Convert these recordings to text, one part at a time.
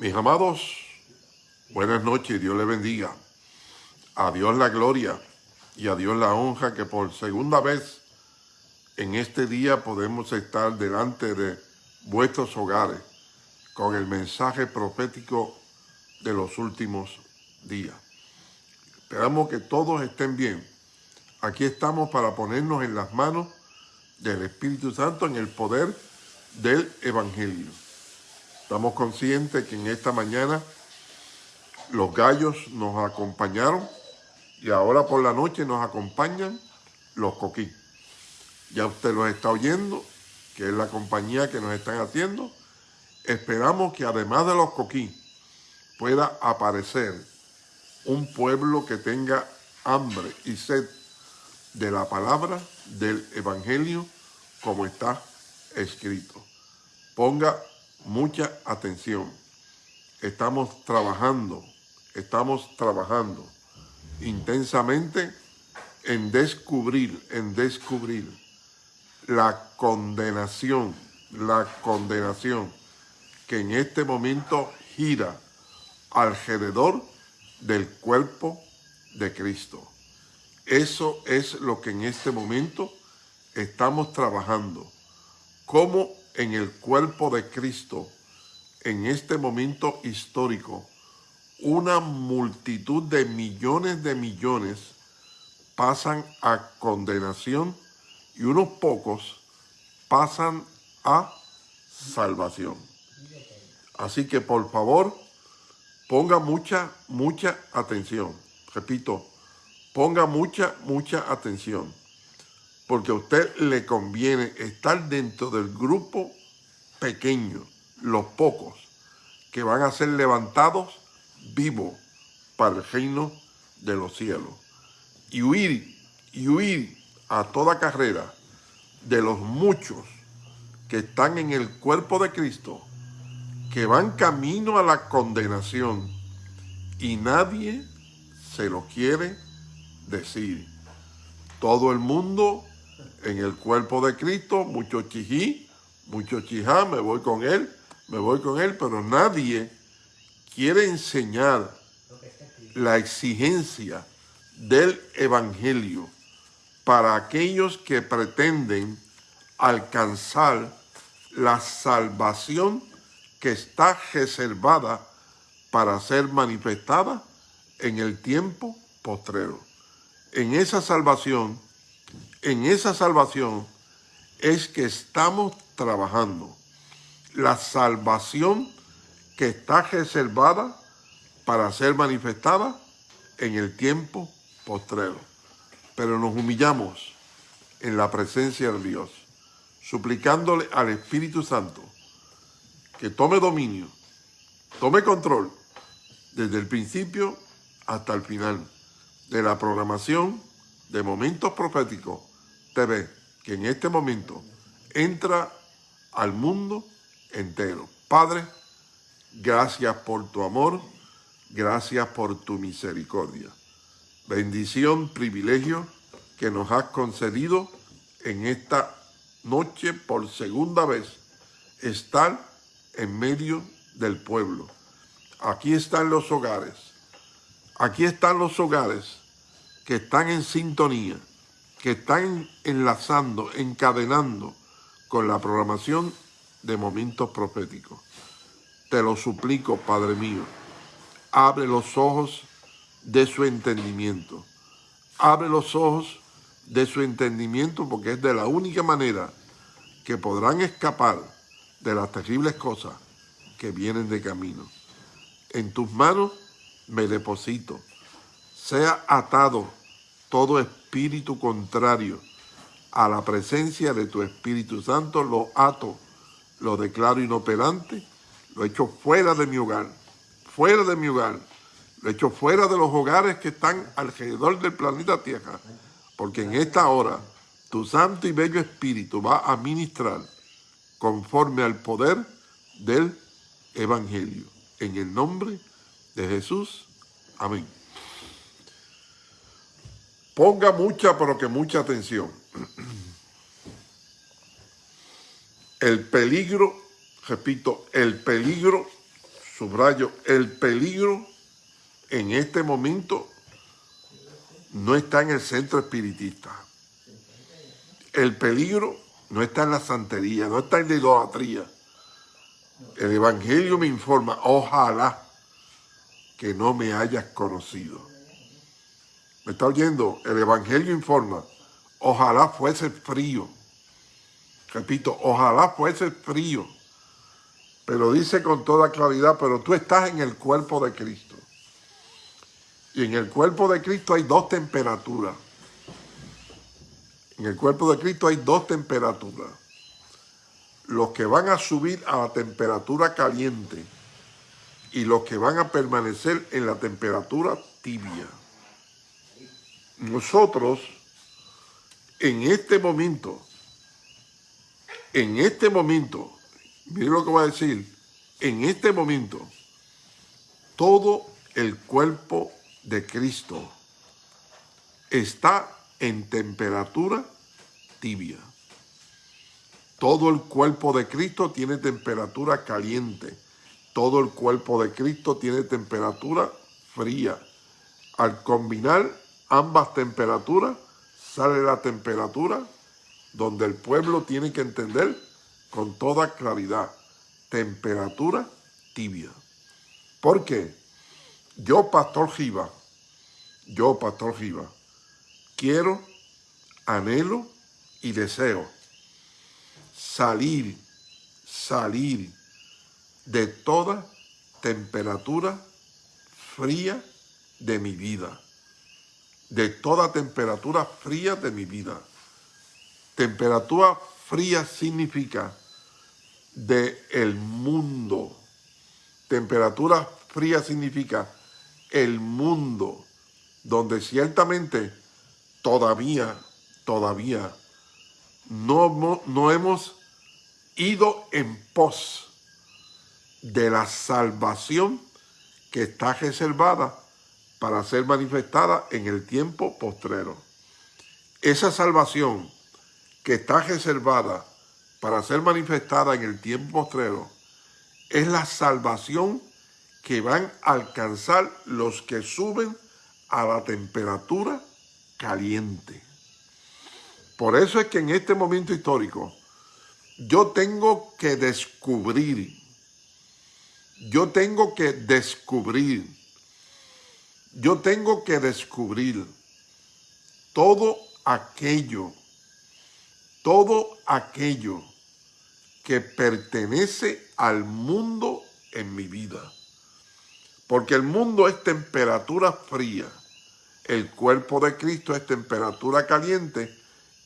Mis amados, buenas noches, Dios les bendiga. A Dios la gloria y a Dios la honra que por segunda vez en este día podemos estar delante de vuestros hogares con el mensaje profético de los últimos días. Esperamos que todos estén bien. Aquí estamos para ponernos en las manos del Espíritu Santo en el poder del Evangelio. Estamos conscientes que en esta mañana los gallos nos acompañaron y ahora por la noche nos acompañan los coquí. Ya usted los está oyendo, que es la compañía que nos están haciendo. Esperamos que además de los coquí pueda aparecer un pueblo que tenga hambre y sed de la palabra del Evangelio como está escrito. Ponga mucha atención. Estamos trabajando, estamos trabajando intensamente en descubrir, en descubrir la condenación, la condenación que en este momento gira alrededor del cuerpo de Cristo. Eso es lo que en este momento estamos trabajando. Cómo en el cuerpo de Cristo, en este momento histórico, una multitud de millones de millones pasan a condenación y unos pocos pasan a salvación. Así que por favor, ponga mucha, mucha atención. Repito, ponga mucha, mucha atención. Porque a usted le conviene estar dentro del grupo pequeño, los pocos, que van a ser levantados vivos para el reino de los cielos. Y huir, y huir a toda carrera de los muchos que están en el cuerpo de Cristo, que van camino a la condenación y nadie se lo quiere decir. Todo el mundo en el cuerpo de Cristo, mucho chijí, mucho chijá, me voy con él, me voy con él, pero nadie quiere enseñar la exigencia del Evangelio para aquellos que pretenden alcanzar la salvación que está reservada para ser manifestada en el tiempo postrero. En esa salvación, en esa salvación es que estamos trabajando. La salvación que está reservada para ser manifestada en el tiempo postrero. Pero nos humillamos en la presencia de Dios, suplicándole al Espíritu Santo que tome dominio, tome control desde el principio hasta el final de la programación de Momentos Proféticos TV, que en este momento entra al mundo entero. Padre, gracias por tu amor, gracias por tu misericordia. Bendición, privilegio que nos has concedido en esta noche por segunda vez, estar en medio del pueblo. Aquí están los hogares, aquí están los hogares que están en sintonía, que están enlazando, encadenando con la programación de momentos proféticos. Te lo suplico, Padre mío, abre los ojos de su entendimiento. Abre los ojos de su entendimiento porque es de la única manera que podrán escapar de las terribles cosas que vienen de camino. En tus manos me deposito. Sea atado todo espíritu contrario a la presencia de tu Espíritu Santo, lo ato, lo declaro inoperante, lo echo fuera de mi hogar, fuera de mi hogar, lo echo fuera de los hogares que están alrededor del planeta Tierra, porque en esta hora tu santo y bello Espíritu va a ministrar conforme al poder del Evangelio. En el nombre de Jesús. Amén. Ponga mucha, pero que mucha atención. El peligro, repito, el peligro subrayo, el peligro en este momento no está en el centro espiritista. El peligro no está en la santería, no está en la idolatría. El Evangelio me informa, ojalá que no me hayas conocido. ¿Me está oyendo? El Evangelio informa, ojalá fuese frío. Repito, ojalá fuese frío. Pero dice con toda claridad, pero tú estás en el cuerpo de Cristo. Y en el cuerpo de Cristo hay dos temperaturas. En el cuerpo de Cristo hay dos temperaturas. Los que van a subir a la temperatura caliente y los que van a permanecer en la temperatura tibia. Nosotros, en este momento, en este momento, miren lo que voy a decir, en este momento, todo el cuerpo de Cristo está en temperatura tibia. Todo el cuerpo de Cristo tiene temperatura caliente. Todo el cuerpo de Cristo tiene temperatura fría. Al combinar ambas temperaturas, sale la temperatura donde el pueblo tiene que entender con toda claridad. Temperatura tibia. ¿Por qué? Yo, Pastor Giva, yo, Pastor Giva, quiero, anhelo y deseo salir, salir de toda temperatura fría de mi vida. De toda temperatura fría de mi vida. Temperatura fría significa de el mundo. Temperatura fría significa el mundo donde ciertamente todavía, todavía no, no hemos ido en pos de la salvación que está reservada para ser manifestada en el tiempo postrero. Esa salvación que está reservada para ser manifestada en el tiempo postrero es la salvación que van a alcanzar los que suben a la temperatura caliente. Por eso es que en este momento histórico yo tengo que descubrir, yo tengo que descubrir, yo tengo que descubrir todo aquello, todo aquello que pertenece al mundo en mi vida. Porque el mundo es temperatura fría, el cuerpo de Cristo es temperatura caliente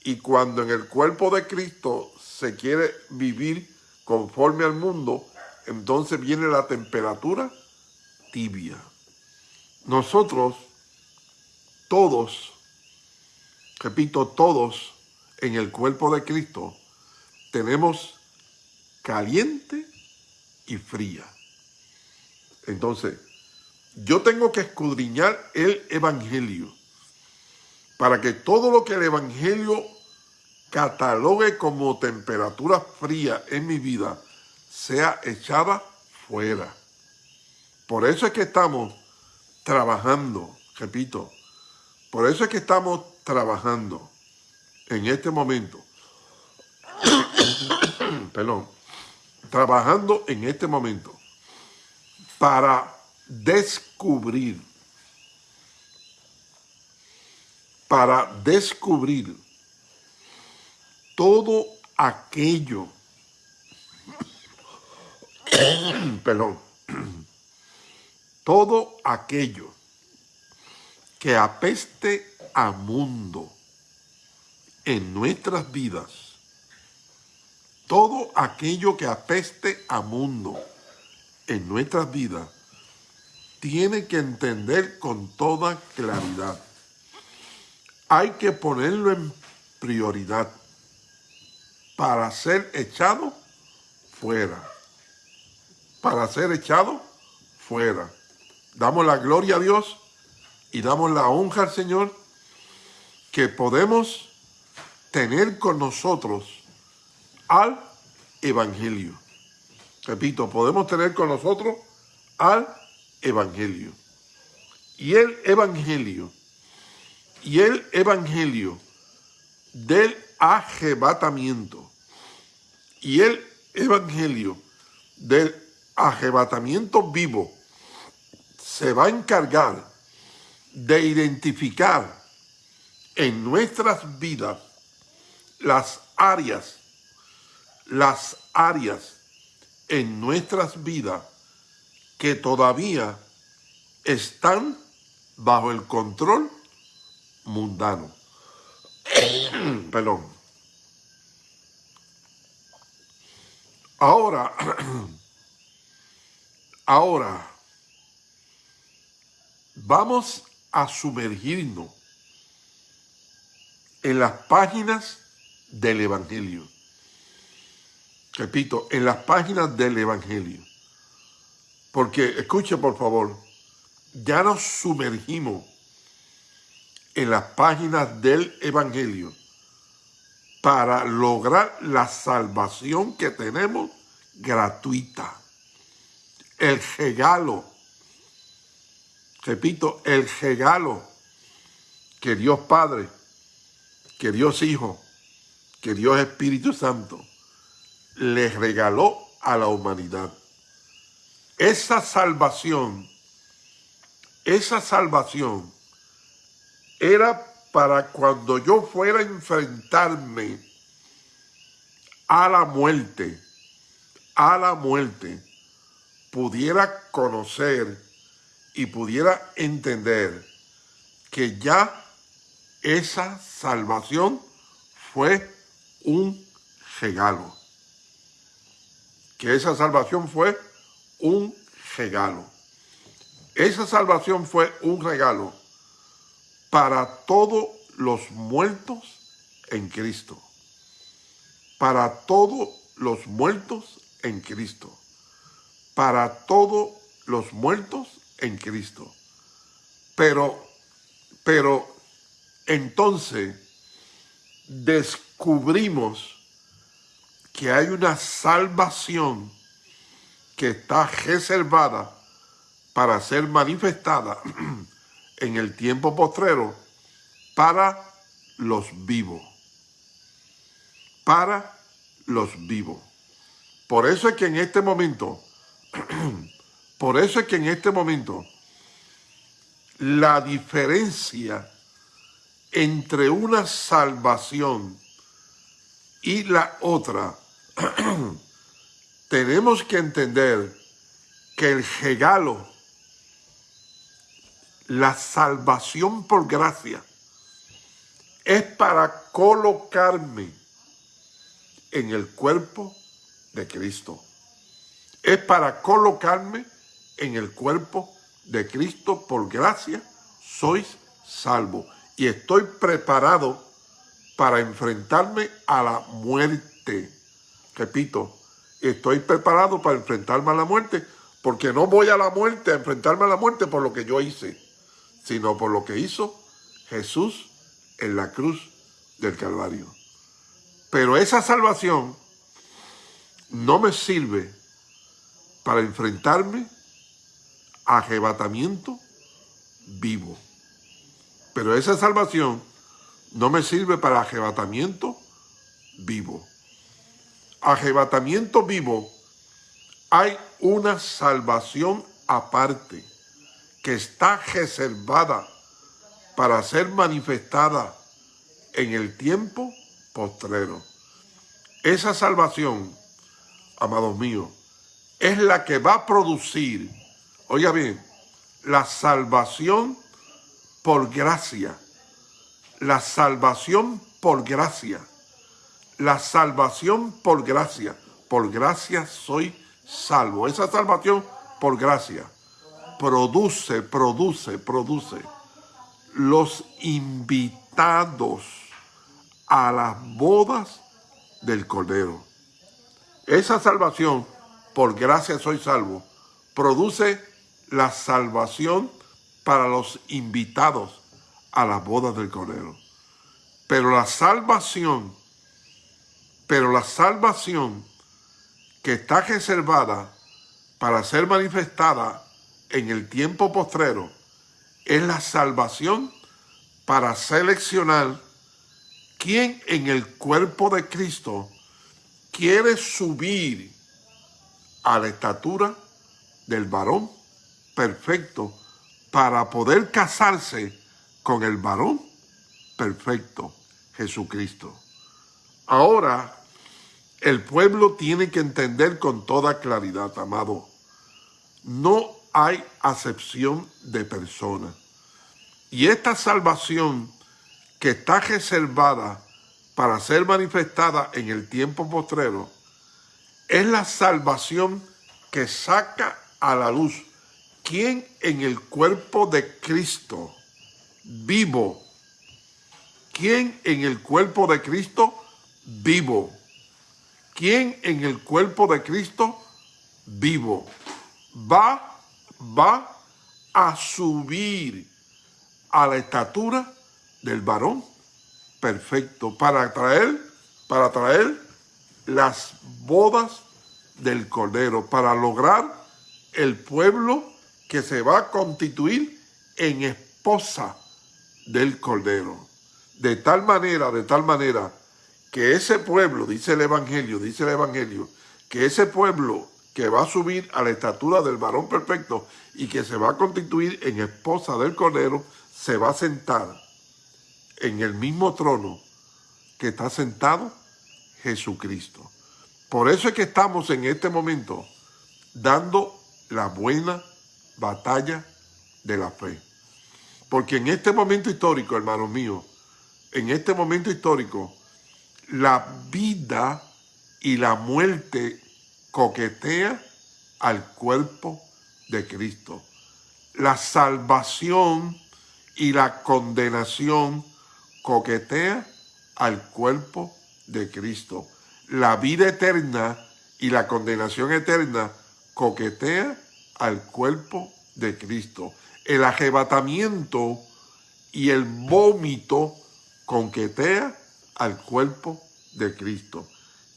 y cuando en el cuerpo de Cristo se quiere vivir conforme al mundo, entonces viene la temperatura tibia. Nosotros, todos, repito, todos en el cuerpo de Cristo, tenemos caliente y fría. Entonces, yo tengo que escudriñar el Evangelio para que todo lo que el Evangelio catalogue como temperatura fría en mi vida sea echada fuera. Por eso es que estamos trabajando, repito, por eso es que estamos trabajando en este momento, perdón, trabajando en este momento para descubrir, para descubrir todo aquello, perdón, todo aquello que apeste a mundo en nuestras vidas, todo aquello que apeste a mundo en nuestras vidas, tiene que entender con toda claridad. Hay que ponerlo en prioridad para ser echado fuera. Para ser echado fuera. Damos la gloria a Dios y damos la honra al Señor que podemos tener con nosotros al Evangelio. Repito, podemos tener con nosotros al Evangelio. Y el Evangelio, y el Evangelio del arrebatamiento, y el Evangelio del arrebatamiento vivo se va a encargar de identificar en nuestras vidas las áreas, las áreas en nuestras vidas que todavía están bajo el control mundano. Perdón. Ahora, ahora, vamos a sumergirnos en las páginas del Evangelio. Repito, en las páginas del Evangelio. Porque, escuche por favor, ya nos sumergimos en las páginas del Evangelio para lograr la salvación que tenemos gratuita. El regalo, repito, el regalo que Dios Padre, que Dios Hijo, que Dios Espíritu Santo le regaló a la humanidad. Esa salvación, esa salvación era para cuando yo fuera a enfrentarme a la muerte, a la muerte, pudiera conocer y pudiera entender que ya esa salvación fue un regalo. Que esa salvación fue un regalo. Esa salvación fue un regalo para todos los muertos en Cristo. Para todos los muertos en Cristo. Para todos los muertos en Cristo. Pero, pero, entonces, descubrimos que hay una salvación que está reservada para ser manifestada en el tiempo postrero para los vivos. Para los vivos. Por eso es que en este momento, por eso es que en este momento, la diferencia entre una salvación y la otra, tenemos que entender que el regalo la salvación por gracia es para colocarme en el cuerpo de Cristo. Es para colocarme en el cuerpo de Cristo por gracia. Sois salvo. Y estoy preparado para enfrentarme a la muerte. Repito, estoy preparado para enfrentarme a la muerte porque no voy a la muerte, a enfrentarme a la muerte por lo que yo hice sino por lo que hizo Jesús en la cruz del Calvario. Pero esa salvación no me sirve para enfrentarme arrebatamiento vivo. Pero esa salvación no me sirve para arrebatamiento vivo. Arrebatamiento vivo, hay una salvación aparte que está reservada para ser manifestada en el tiempo postrero. Esa salvación, amados míos, es la que va a producir, oiga bien, la salvación por gracia, la salvación por gracia, la salvación por gracia, por gracia soy salvo. Esa salvación por gracia produce, produce, produce los invitados a las bodas del Cordero. Esa salvación, por gracia soy salvo, produce la salvación para los invitados a las bodas del Cordero. Pero la salvación, pero la salvación que está reservada para ser manifestada en el tiempo postrero es la salvación para seleccionar quién en el cuerpo de Cristo quiere subir a la estatura del varón perfecto para poder casarse con el varón perfecto, Jesucristo. Ahora, el pueblo tiene que entender con toda claridad, amado, no hay acepción de persona. Y esta salvación que está reservada para ser manifestada en el tiempo postrero, es la salvación que saca a la luz quién en el cuerpo de Cristo vivo, quién en el cuerpo de Cristo vivo, quién en el cuerpo de Cristo vivo va, va a subir a la estatura del varón perfecto para traer, para traer las bodas del Cordero, para lograr el pueblo que se va a constituir en esposa del Cordero. De tal manera, de tal manera, que ese pueblo, dice el Evangelio, dice el Evangelio, que ese pueblo que va a subir a la estatura del varón perfecto y que se va a constituir en esposa del Cordero, se va a sentar en el mismo trono que está sentado Jesucristo. Por eso es que estamos en este momento dando la buena batalla de la fe. Porque en este momento histórico, hermanos míos, en este momento histórico, la vida y la muerte coquetea al cuerpo de Cristo. La salvación y la condenación coquetea al cuerpo de Cristo. La vida eterna y la condenación eterna coquetea al cuerpo de Cristo. El arrebatamiento y el vómito coquetea al cuerpo de Cristo.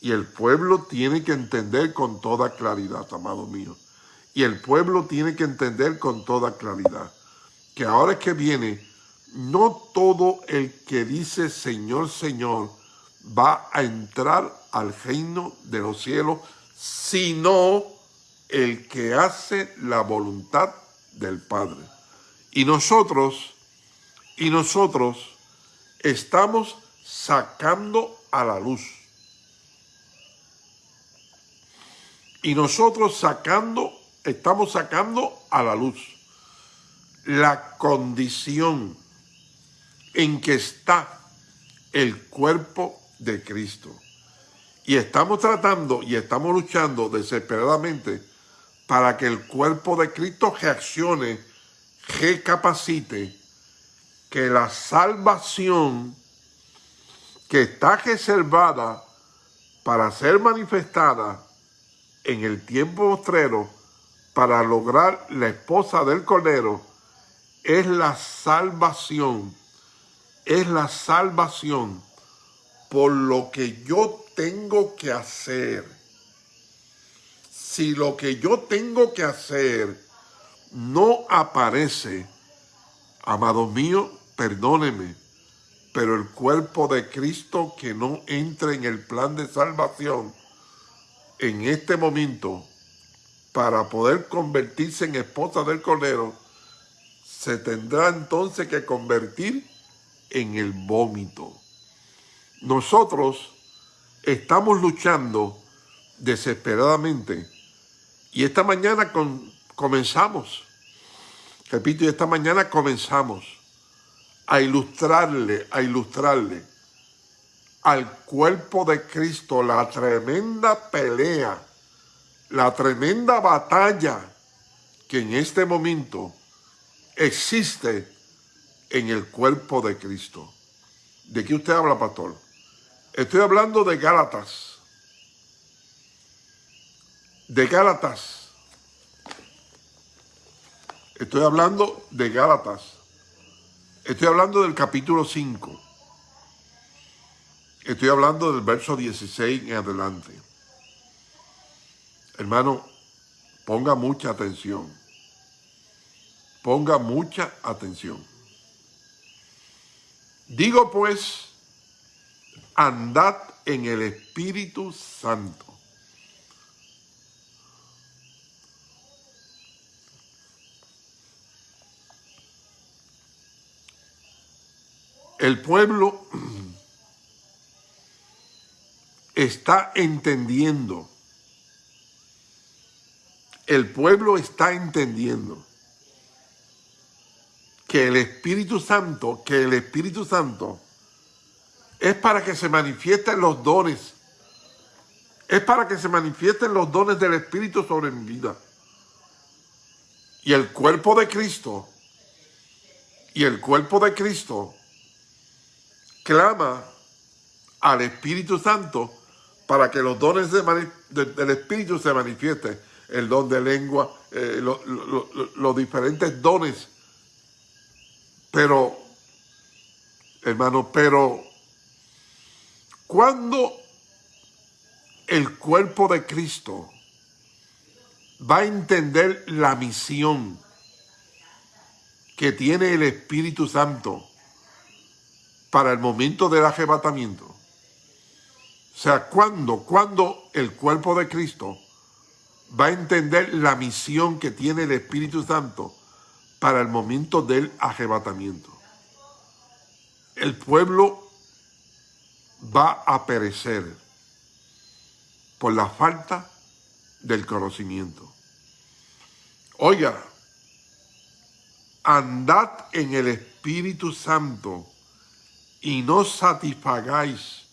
Y el pueblo tiene que entender con toda claridad, amado mío. Y el pueblo tiene que entender con toda claridad que ahora es que viene, no todo el que dice Señor, Señor, va a entrar al reino de los cielos, sino el que hace la voluntad del Padre. Y nosotros, y nosotros estamos sacando a la luz. Y nosotros sacando, estamos sacando a la luz la condición en que está el cuerpo de Cristo. Y estamos tratando y estamos luchando desesperadamente para que el cuerpo de Cristo reaccione, recapacite, que la salvación que está reservada para ser manifestada en el tiempo postrero para lograr la esposa del Cordero es la salvación, es la salvación por lo que yo tengo que hacer. Si lo que yo tengo que hacer no aparece, amado mío, perdóneme, pero el cuerpo de Cristo que no entre en el plan de salvación en este momento para poder convertirse en esposa del Cordero, se tendrá entonces que convertir en el vómito. Nosotros estamos luchando desesperadamente y esta mañana comenzamos, repito, y esta mañana comenzamos a ilustrarle, a ilustrarle al cuerpo de Cristo la tremenda pelea, la tremenda batalla que en este momento existe en el cuerpo de Cristo. ¿De qué usted habla, pastor? Estoy hablando de Gálatas. De Gálatas. Estoy hablando de Gálatas. Estoy hablando del capítulo 5. Estoy hablando del verso 16 en adelante. Hermano, ponga mucha atención. Ponga mucha atención. Digo pues, andad en el Espíritu Santo. El pueblo está entendiendo. El pueblo está entendiendo que el Espíritu Santo, que el Espíritu Santo es para que se manifiesten los dones. Es para que se manifiesten los dones del Espíritu sobre mi vida. Y el cuerpo de Cristo, y el cuerpo de Cristo clama al Espíritu Santo para que los dones del Espíritu se manifiesten. El don de lengua, eh, los diferentes dones. Pero, hermano, pero cuando el cuerpo de Cristo va a entender la misión que tiene el Espíritu Santo para el momento del arrebatamiento, o sea, cuando, cuando el cuerpo de Cristo va a entender la misión que tiene el Espíritu Santo para el momento del arrebatamiento. El pueblo va a perecer por la falta del conocimiento. Oiga, andad en el Espíritu Santo y no satisfagáis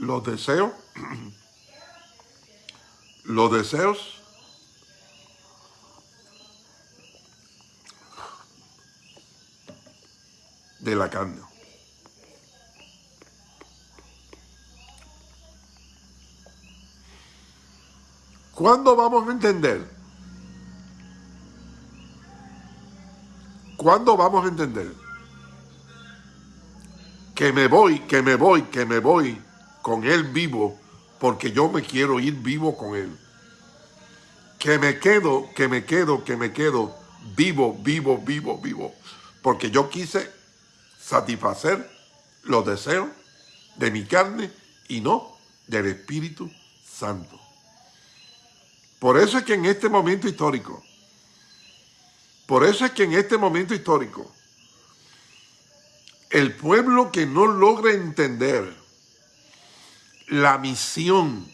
los deseos, los deseos de la carne. ¿Cuándo vamos a entender? ¿Cuándo vamos a entender? Que me voy, que me voy, que me voy con Él vivo, porque yo me quiero ir vivo con Él. Que me quedo, que me quedo, que me quedo vivo, vivo, vivo, vivo, porque yo quise satisfacer los deseos de mi carne y no del Espíritu Santo. Por eso es que en este momento histórico, por eso es que en este momento histórico, el pueblo que no logra entender la misión,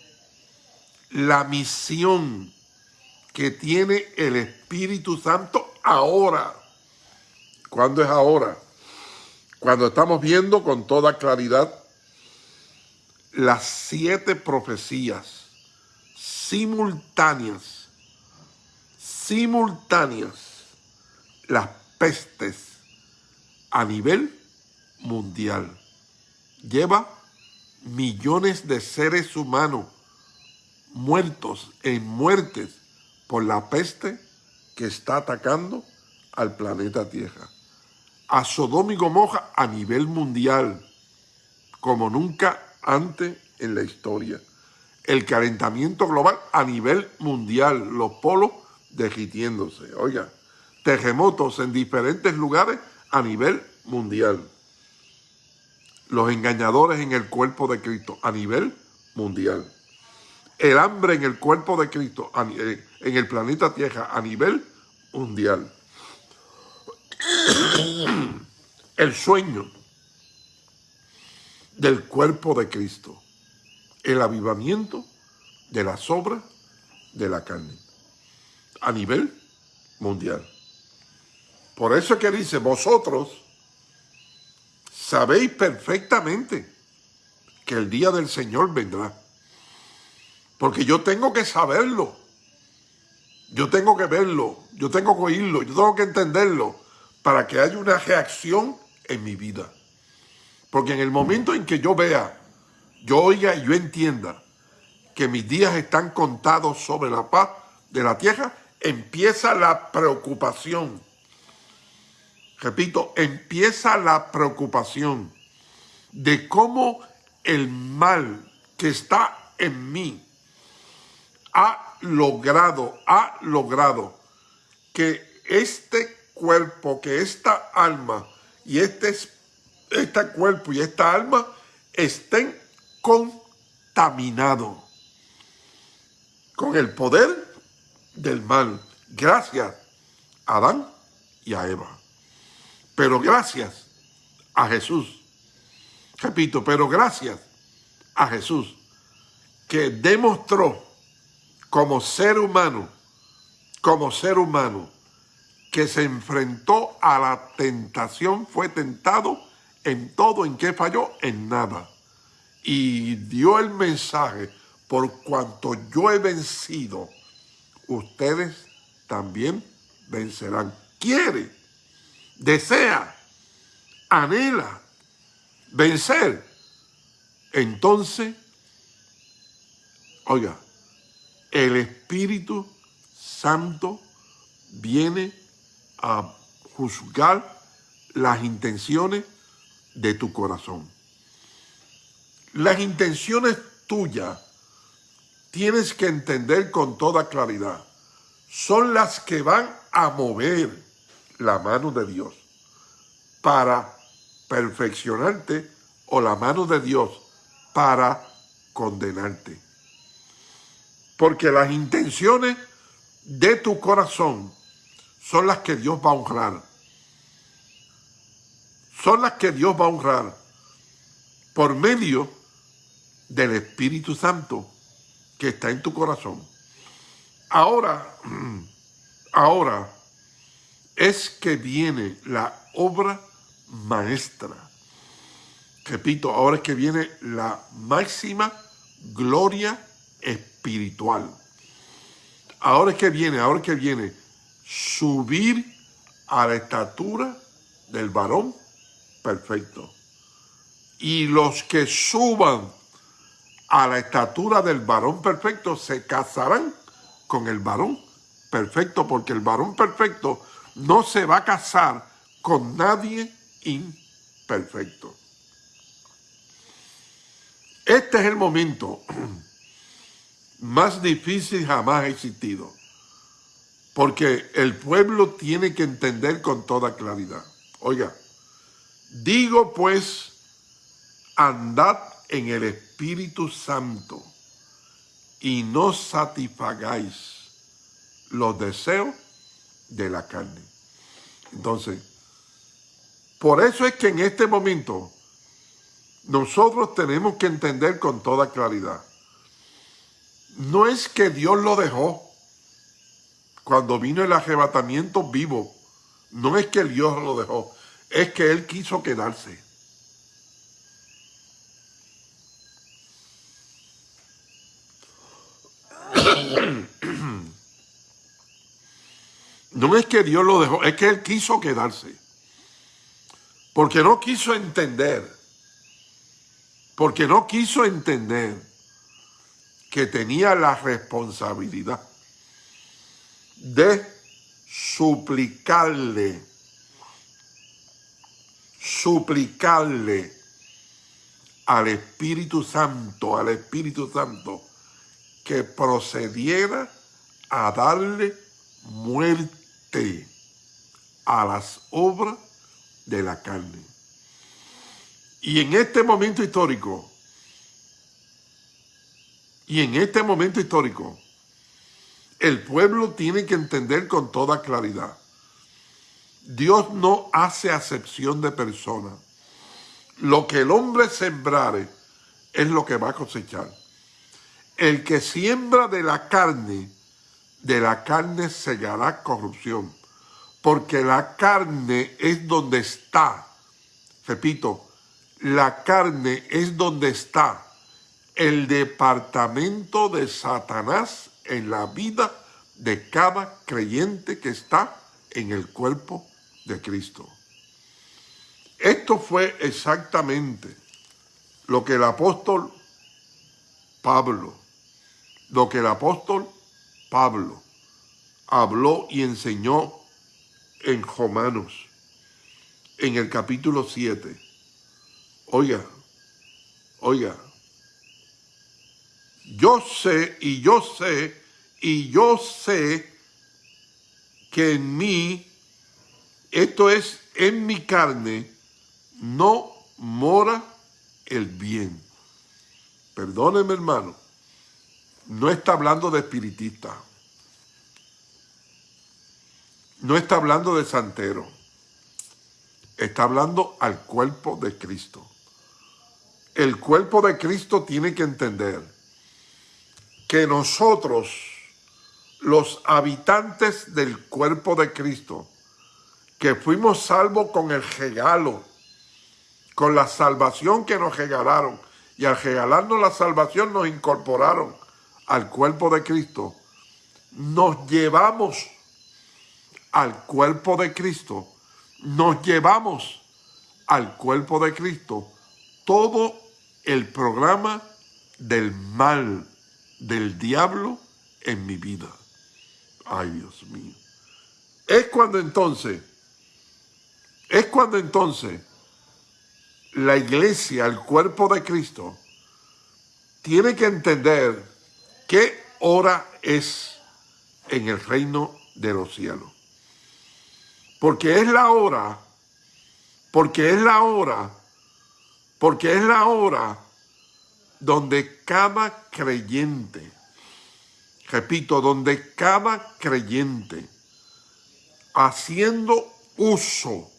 la misión que tiene el Espíritu Santo ahora. ¿Cuándo es ahora? Cuando estamos viendo con toda claridad las siete profecías simultáneas, simultáneas, las pestes a nivel mundial. Lleva millones de seres humanos muertos en muertes por la peste que está atacando al planeta Tierra. A Sodoma y Gomorra a nivel mundial, como nunca antes en la historia el calentamiento global a nivel mundial, los polos derritiéndose. Oiga, terremotos en diferentes lugares a nivel mundial. Los engañadores en el cuerpo de Cristo a nivel mundial. El hambre en el cuerpo de Cristo eh, en el planeta Tierra a nivel mundial. El sueño del cuerpo de Cristo el avivamiento de las obras de la carne a nivel mundial. Por eso es que dice, vosotros sabéis perfectamente que el día del Señor vendrá. Porque yo tengo que saberlo. Yo tengo que verlo. Yo tengo que oírlo. Yo tengo que entenderlo para que haya una reacción en mi vida. Porque en el momento en que yo vea yo oiga y yo entienda que mis días están contados sobre la paz de la tierra, empieza la preocupación. Repito, empieza la preocupación de cómo el mal que está en mí ha logrado, ha logrado que este cuerpo, que esta alma y este, este cuerpo y esta alma estén contaminados con el poder del mal. Gracias Adán y a Eva. Pero gracias a Jesús. Repito, pero gracias a Jesús que demostró como ser humano, como ser humano, que se enfrentó a la tentación, fue tentado en todo, en qué falló, en nada. Y dio el mensaje, por cuanto yo he vencido, ustedes también vencerán. Quiere, desea, anhela vencer. Entonces, oiga, el Espíritu Santo viene a juzgar las intenciones de tu corazón. Las intenciones tuyas tienes que entender con toda claridad. Son las que van a mover la mano de Dios para perfeccionarte o la mano de Dios para condenarte. Porque las intenciones de tu corazón son las que Dios va a honrar. Son las que Dios va a honrar por medio del Espíritu Santo que está en tu corazón. Ahora, ahora es que viene la obra maestra. Repito, ahora es que viene la máxima gloria espiritual. Ahora es que viene, ahora es que viene subir a la estatura del varón perfecto. Y los que suban a la estatura del varón perfecto se casarán con el varón perfecto, porque el varón perfecto no se va a casar con nadie imperfecto. Este es el momento más difícil jamás existido. Porque el pueblo tiene que entender con toda claridad. Oiga, digo pues, andad en el Espíritu Santo y no satisfagáis los deseos de la carne. Entonces, por eso es que en este momento nosotros tenemos que entender con toda claridad. No es que Dios lo dejó cuando vino el arrebatamiento vivo. No es que Dios lo dejó, es que Él quiso quedarse. No es que Dios lo dejó, es que Él quiso quedarse. Porque no quiso entender. Porque no quiso entender que tenía la responsabilidad de suplicarle, suplicarle al Espíritu Santo, al Espíritu Santo, que procediera a darle muerte a las obras de la carne. Y en este momento histórico, y en este momento histórico, el pueblo tiene que entender con toda claridad. Dios no hace acepción de personas. Lo que el hombre sembrare es lo que va a cosechar. El que siembra de la carne, de la carne segará corrupción. Porque la carne es donde está, repito, la carne es donde está el departamento de Satanás en la vida de cada creyente que está en el cuerpo de Cristo. Esto fue exactamente lo que el apóstol Pablo, lo que el apóstol Pablo habló y enseñó en Romanos, en el capítulo 7. Oiga, oiga, yo sé y yo sé y yo sé que en mí, esto es en mi carne, no mora el bien. Perdóneme hermano, no está hablando de espiritista. No está hablando de santero. Está hablando al cuerpo de Cristo. El cuerpo de Cristo tiene que entender que nosotros, los habitantes del cuerpo de Cristo, que fuimos salvos con el regalo, con la salvación que nos regalaron, y al regalarnos la salvación nos incorporaron al cuerpo de Cristo, nos llevamos al cuerpo de Cristo, nos llevamos al cuerpo de Cristo todo el programa del mal del diablo en mi vida. Ay, Dios mío. Es cuando entonces, es cuando entonces la iglesia, el cuerpo de Cristo, tiene que entender qué hora es en el reino de los cielos. Porque es la hora, porque es la hora, porque es la hora donde cada creyente, repito, donde cada creyente, haciendo uso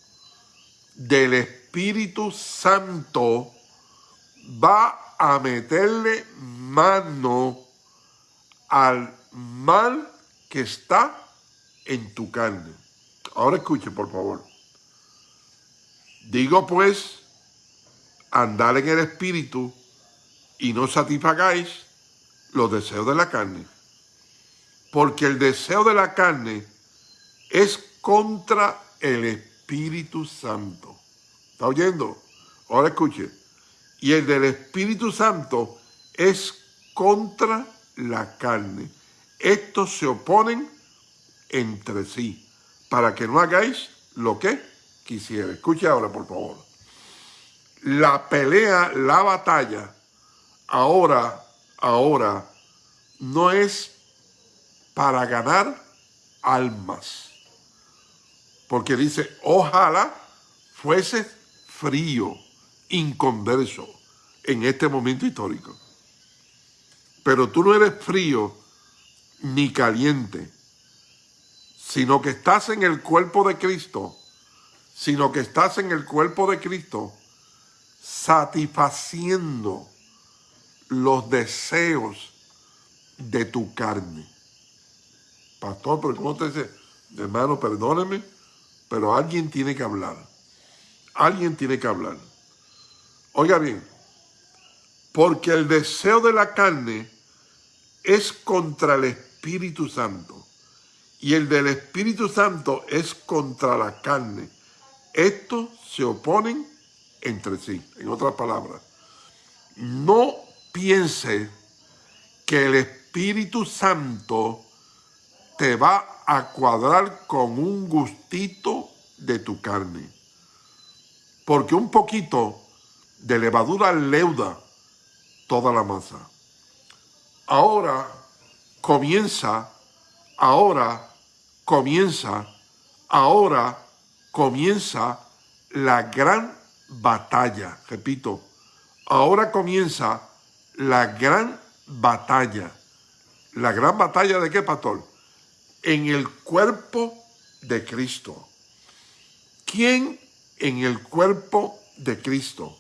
del Espíritu Santo, va a meterle mano al mal que está en tu carne. Ahora escuche, por favor. Digo pues, andar en el Espíritu y no satisfagáis los deseos de la carne. Porque el deseo de la carne es contra el Espíritu Santo. ¿Está oyendo? Ahora escuche. Y el del Espíritu Santo es contra la carne. Estos se oponen entre sí, para que no hagáis lo que quisiera. Escuche ahora, por favor. La pelea, la batalla, ahora, ahora, no es para ganar almas. Porque dice, ojalá fuese frío, inconverso en este momento histórico. Pero tú no eres frío ni caliente, sino que estás en el cuerpo de Cristo, sino que estás en el cuerpo de Cristo satisfaciendo los deseos de tu carne. Pastor, pero ¿cómo te dice? Hermano, perdóneme, pero alguien tiene que hablar. Alguien tiene que hablar. Oiga bien, porque el deseo de la carne es contra el Espíritu Santo y el del Espíritu Santo es contra la carne. Estos se oponen entre sí, en otras palabras. No piense que el Espíritu Santo te va a cuadrar con un gustito de tu carne. Porque un poquito de levadura leuda toda la masa. Ahora comienza, ahora comienza, ahora comienza la gran batalla. Repito, ahora comienza la gran batalla. ¿La gran batalla de qué, pastor? En el cuerpo de Cristo. ¿Quién en el cuerpo de Cristo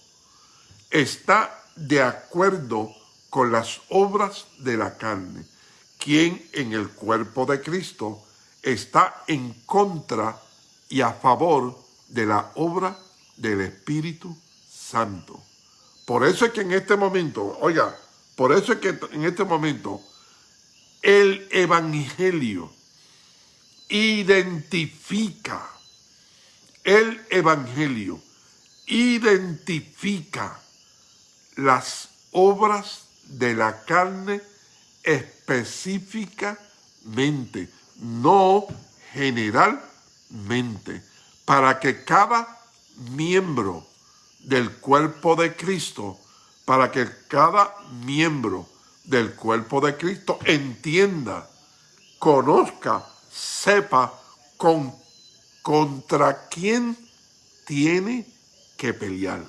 está de acuerdo con las obras de la carne? ¿Quién en el cuerpo de Cristo está en contra y a favor de la obra del Espíritu Santo? Por eso es que en este momento, oiga, por eso es que en este momento el Evangelio identifica, el Evangelio identifica las obras de la carne específicamente, no generalmente, para que cada miembro del cuerpo de Cristo para que cada miembro del cuerpo de Cristo entienda, conozca, sepa con, contra quién tiene que pelear.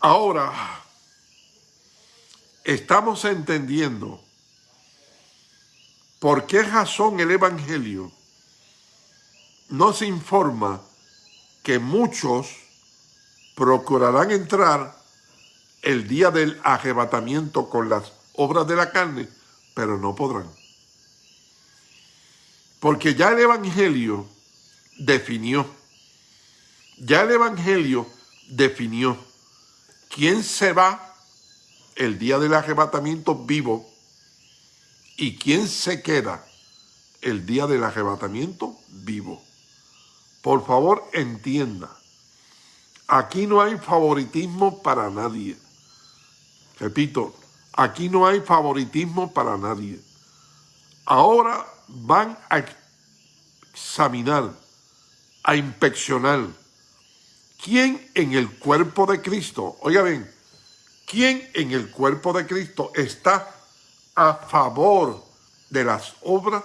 Ahora, estamos entendiendo por qué razón el Evangelio nos informa que muchos procurarán entrar el día del arrebatamiento con las obras de la carne, pero no podrán. Porque ya el Evangelio definió, ya el Evangelio definió quién se va el día del arrebatamiento vivo y quién se queda el día del arrebatamiento vivo. Por favor, entienda, aquí no hay favoritismo para nadie. Repito, aquí no hay favoritismo para nadie. Ahora van a examinar, a inspeccionar quién en el cuerpo de Cristo, oiga bien, quién en el cuerpo de Cristo está a favor de las obras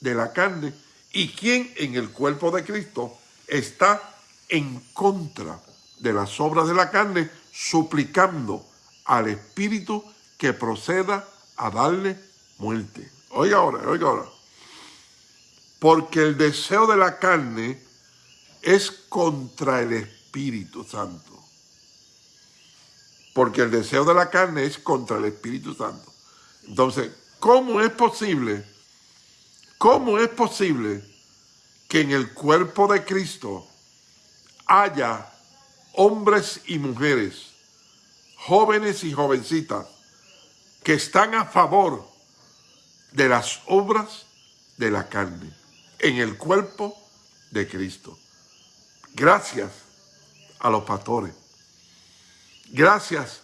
de la carne y quién en el cuerpo de Cristo está en contra de las obras de la carne, suplicando al Espíritu que proceda a darle muerte. Oiga ahora, oiga ahora. Porque el deseo de la carne es contra el Espíritu Santo. Porque el deseo de la carne es contra el Espíritu Santo. Entonces, ¿cómo es posible? ¿Cómo es posible que en el cuerpo de Cristo haya hombres y mujeres, jóvenes y jovencitas, que están a favor de las obras de la carne en el cuerpo de Cristo. Gracias a los pastores, gracias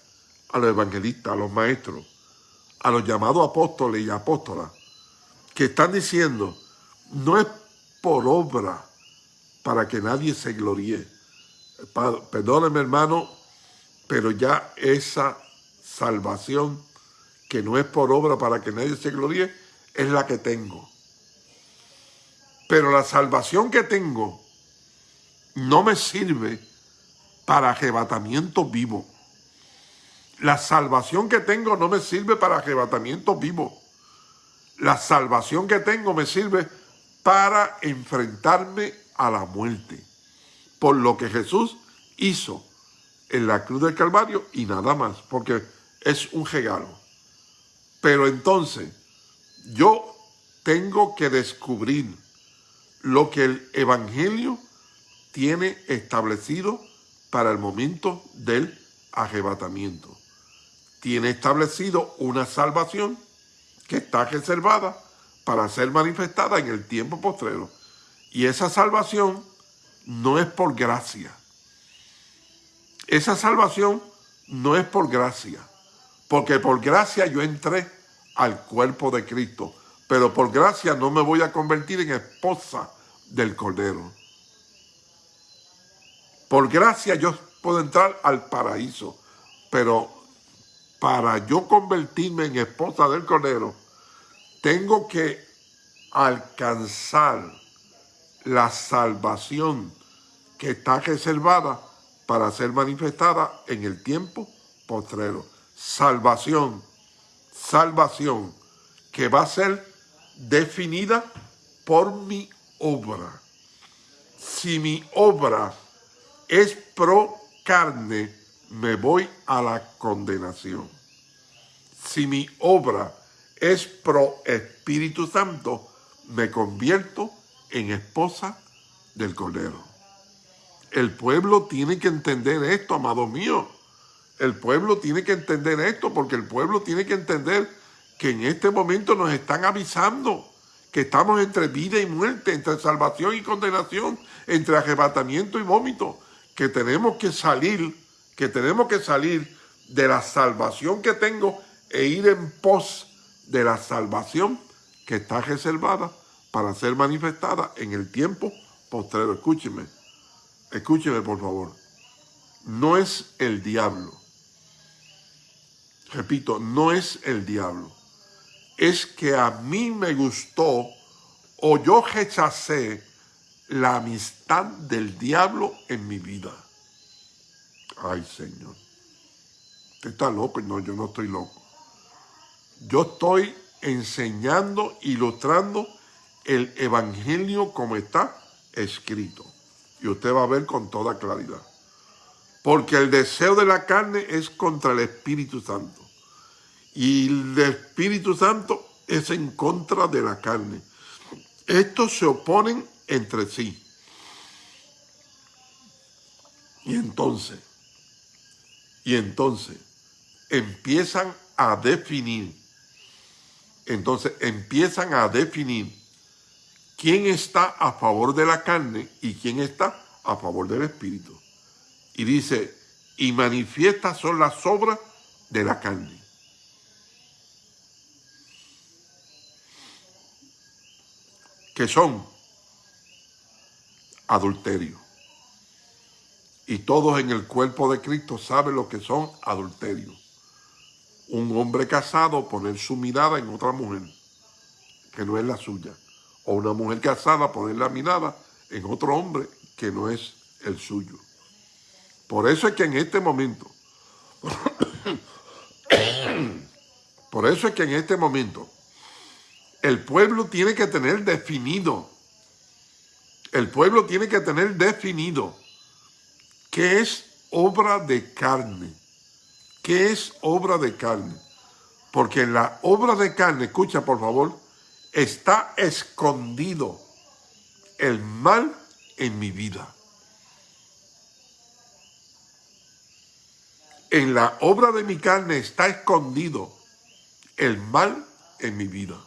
a los evangelistas, a los maestros, a los llamados apóstoles y apóstolas, que están diciendo, no es por obra para que nadie se gloríe. Perdóneme hermano, pero ya esa salvación que no es por obra para que nadie se gloríe, es la que tengo. Pero la salvación que tengo no me sirve para arrebatamiento vivo. La salvación que tengo no me sirve para arrebatamiento vivo. La salvación que tengo me sirve para enfrentarme a la muerte. Por lo que Jesús hizo en la cruz del Calvario y nada más, porque es un regalo. Pero entonces, yo tengo que descubrir lo que el Evangelio tiene establecido para el momento del arrebatamiento. Tiene establecido una salvación que está reservada para ser manifestada en el tiempo postrero. Y esa salvación no es por gracia. Esa salvación no es por gracia. Porque por gracia yo entré al cuerpo de Cristo. Pero por gracia no me voy a convertir en esposa del Cordero. Por gracia yo puedo entrar al paraíso. Pero para yo convertirme en esposa del Cordero, tengo que alcanzar la salvación que está reservada para ser manifestada en el tiempo postrero salvación, salvación que va a ser definida por mi obra. Si mi obra es pro carne, me voy a la condenación. Si mi obra es pro Espíritu Santo, me convierto en esposa del Cordero. El pueblo tiene que entender esto, amado mío. El pueblo tiene que entender esto porque el pueblo tiene que entender que en este momento nos están avisando que estamos entre vida y muerte, entre salvación y condenación, entre arrebatamiento y vómito, que tenemos que salir, que tenemos que salir de la salvación que tengo e ir en pos de la salvación que está reservada para ser manifestada en el tiempo postrero. Escúcheme, escúcheme por favor. No es el diablo repito, no es el diablo. Es que a mí me gustó o yo rechacé la amistad del diablo en mi vida. Ay, Señor. Usted está loco. No, yo no estoy loco. Yo estoy enseñando, ilustrando el evangelio como está escrito. Y usted va a ver con toda claridad. Porque el deseo de la carne es contra el Espíritu Santo. Y el Espíritu Santo es en contra de la carne. Estos se oponen entre sí. Y entonces, y entonces empiezan a definir, entonces empiezan a definir quién está a favor de la carne y quién está a favor del espíritu. Y dice, y manifiestas son las obras de la carne. Que son adulterio. Y todos en el cuerpo de Cristo saben lo que son adulterios. Un hombre casado poner su mirada en otra mujer que no es la suya o una mujer casada poner la mirada en otro hombre que no es el suyo. Por eso es que en este momento, por eso es que en este momento, el pueblo tiene que tener definido, el pueblo tiene que tener definido qué es obra de carne, qué es obra de carne. Porque en la obra de carne, escucha por favor, está escondido el mal en mi vida. En la obra de mi carne está escondido el mal en mi vida.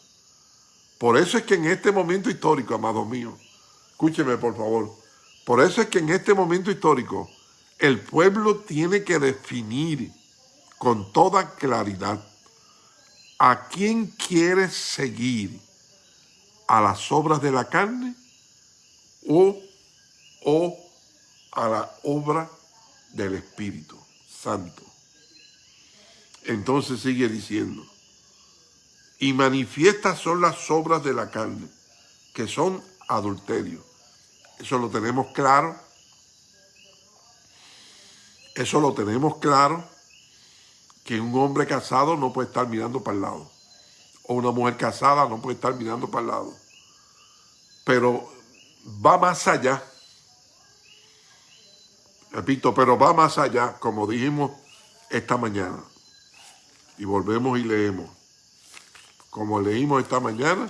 Por eso es que en este momento histórico, amado mío, escúcheme por favor, por eso es que en este momento histórico el pueblo tiene que definir con toda claridad a quién quiere seguir a las obras de la carne o, o a la obra del Espíritu Santo. Entonces sigue diciendo, y manifiestas son las obras de la carne, que son adulterio. Eso lo tenemos claro. Eso lo tenemos claro, que un hombre casado no puede estar mirando para el lado. O una mujer casada no puede estar mirando para el lado pero va más allá. Repito, pero va más allá, como dijimos esta mañana. Y volvemos y leemos. Como leímos esta mañana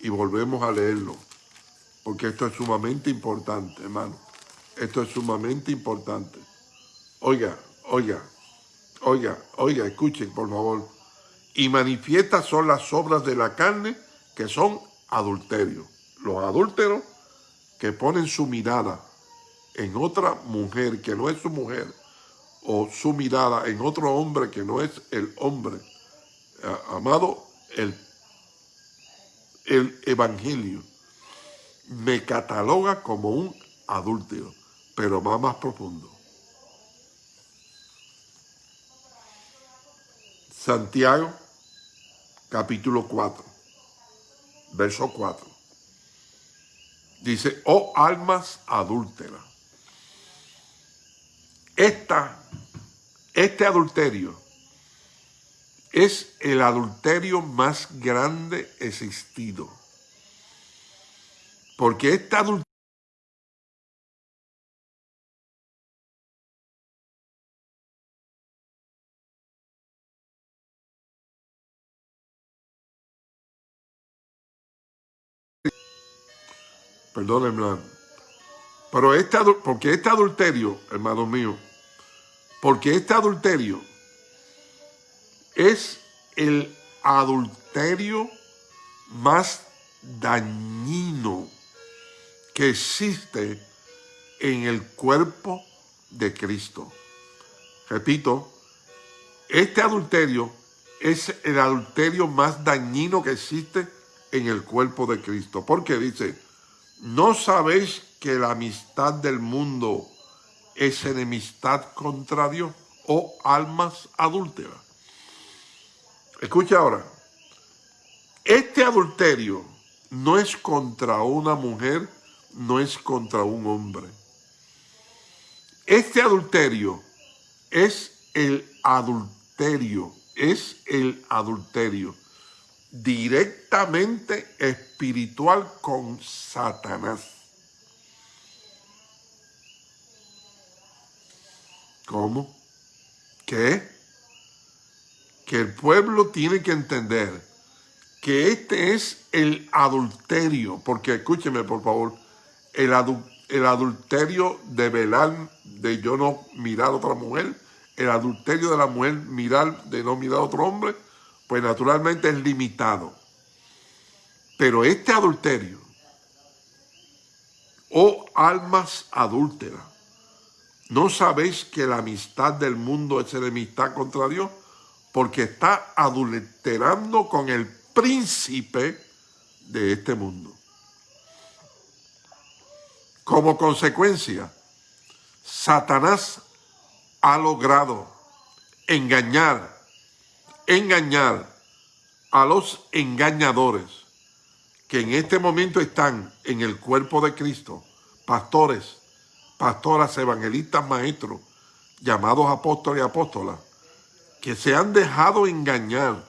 y volvemos a leerlo. Porque esto es sumamente importante, hermano. Esto es sumamente importante. Oiga, oiga, oiga, oiga, escuchen, por favor. Y manifiestas son las obras de la carne que son adulterios los adúlteros que ponen su mirada en otra mujer que no es su mujer, o su mirada en otro hombre que no es el hombre, eh, amado, el, el Evangelio me cataloga como un adúltero, pero va más profundo. Santiago, capítulo 4, verso 4. Dice, oh almas adúlteras. Esta, este adulterio es el adulterio más grande existido. Porque este adulterio Perdónenme. Pero este, porque este adulterio, hermano mío, porque este adulterio es el adulterio más dañino que existe en el cuerpo de Cristo. Repito, este adulterio es el adulterio más dañino que existe en el cuerpo de Cristo. Porque dice, ¿No sabéis que la amistad del mundo es enemistad contra Dios o almas adúlteras? Escucha ahora. Este adulterio no es contra una mujer, no es contra un hombre. Este adulterio es el adulterio, es el adulterio directamente espiritual con Satanás. ¿Cómo? ¿Qué? Que el pueblo tiene que entender que este es el adulterio, porque escúcheme por favor, el, adulterio de velar, de yo no mirar a otra mujer, el adulterio de la mujer mirar, de no mirar a otro hombre, pues naturalmente es limitado. Pero este adulterio, oh almas adúlteras, ¿no sabéis que la amistad del mundo es enemistad contra Dios? Porque está adulterando con el príncipe de este mundo. Como consecuencia, Satanás ha logrado engañar engañar a los engañadores que en este momento están en el cuerpo de Cristo, pastores, pastoras, evangelistas, maestros, llamados apóstoles y apóstolas, que se han dejado engañar,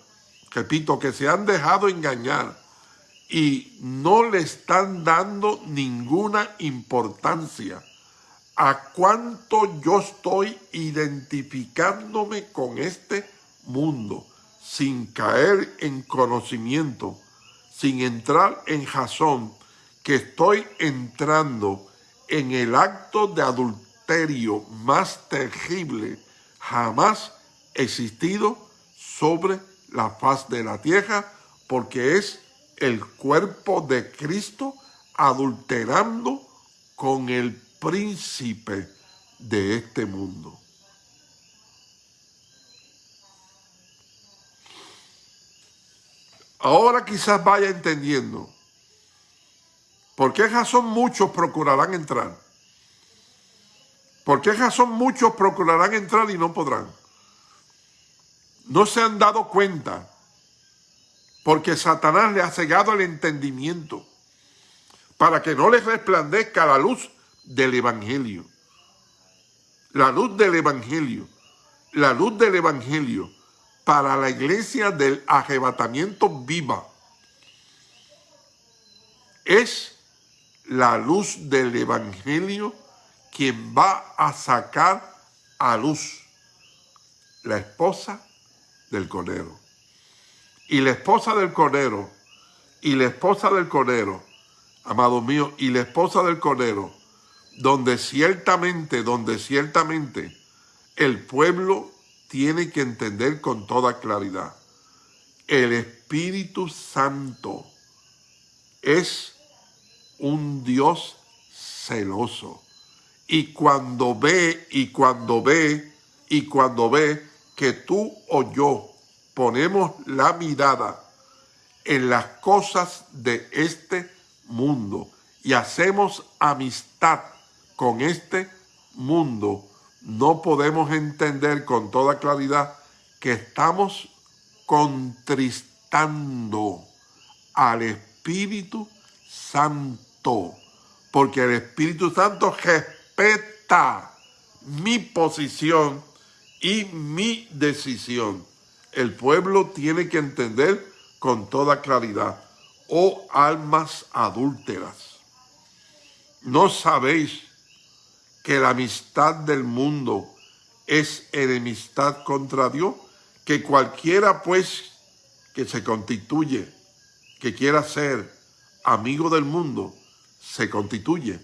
repito, que se han dejado engañar y no le están dando ninguna importancia a cuánto yo estoy identificándome con este mundo sin caer en conocimiento, sin entrar en jazón, que estoy entrando en el acto de adulterio más terrible jamás existido sobre la faz de la tierra, porque es el cuerpo de Cristo adulterando con el príncipe de este mundo. Ahora quizás vaya entendiendo por qué razón muchos procurarán entrar. ¿Por qué razón muchos procurarán entrar y no podrán? No se han dado cuenta porque Satanás le ha cegado el entendimiento para que no les resplandezca la luz del Evangelio. La luz del Evangelio. La luz del Evangelio para la iglesia del arrebatamiento viva es la luz del evangelio quien va a sacar a luz la esposa del conero. Y la esposa del conero, y la esposa del conero, amado mío, y la esposa del conero, donde ciertamente, donde ciertamente el pueblo tiene que entender con toda claridad. El Espíritu Santo es un Dios celoso. Y cuando ve, y cuando ve, y cuando ve que tú o yo ponemos la mirada en las cosas de este mundo y hacemos amistad con este mundo, no podemos entender con toda claridad que estamos contristando al Espíritu Santo, porque el Espíritu Santo respeta mi posición y mi decisión. El pueblo tiene que entender con toda claridad, oh almas adúlteras, ¿no sabéis que la amistad del mundo es enemistad contra Dios, que cualquiera pues que se constituye, que quiera ser amigo del mundo, se constituye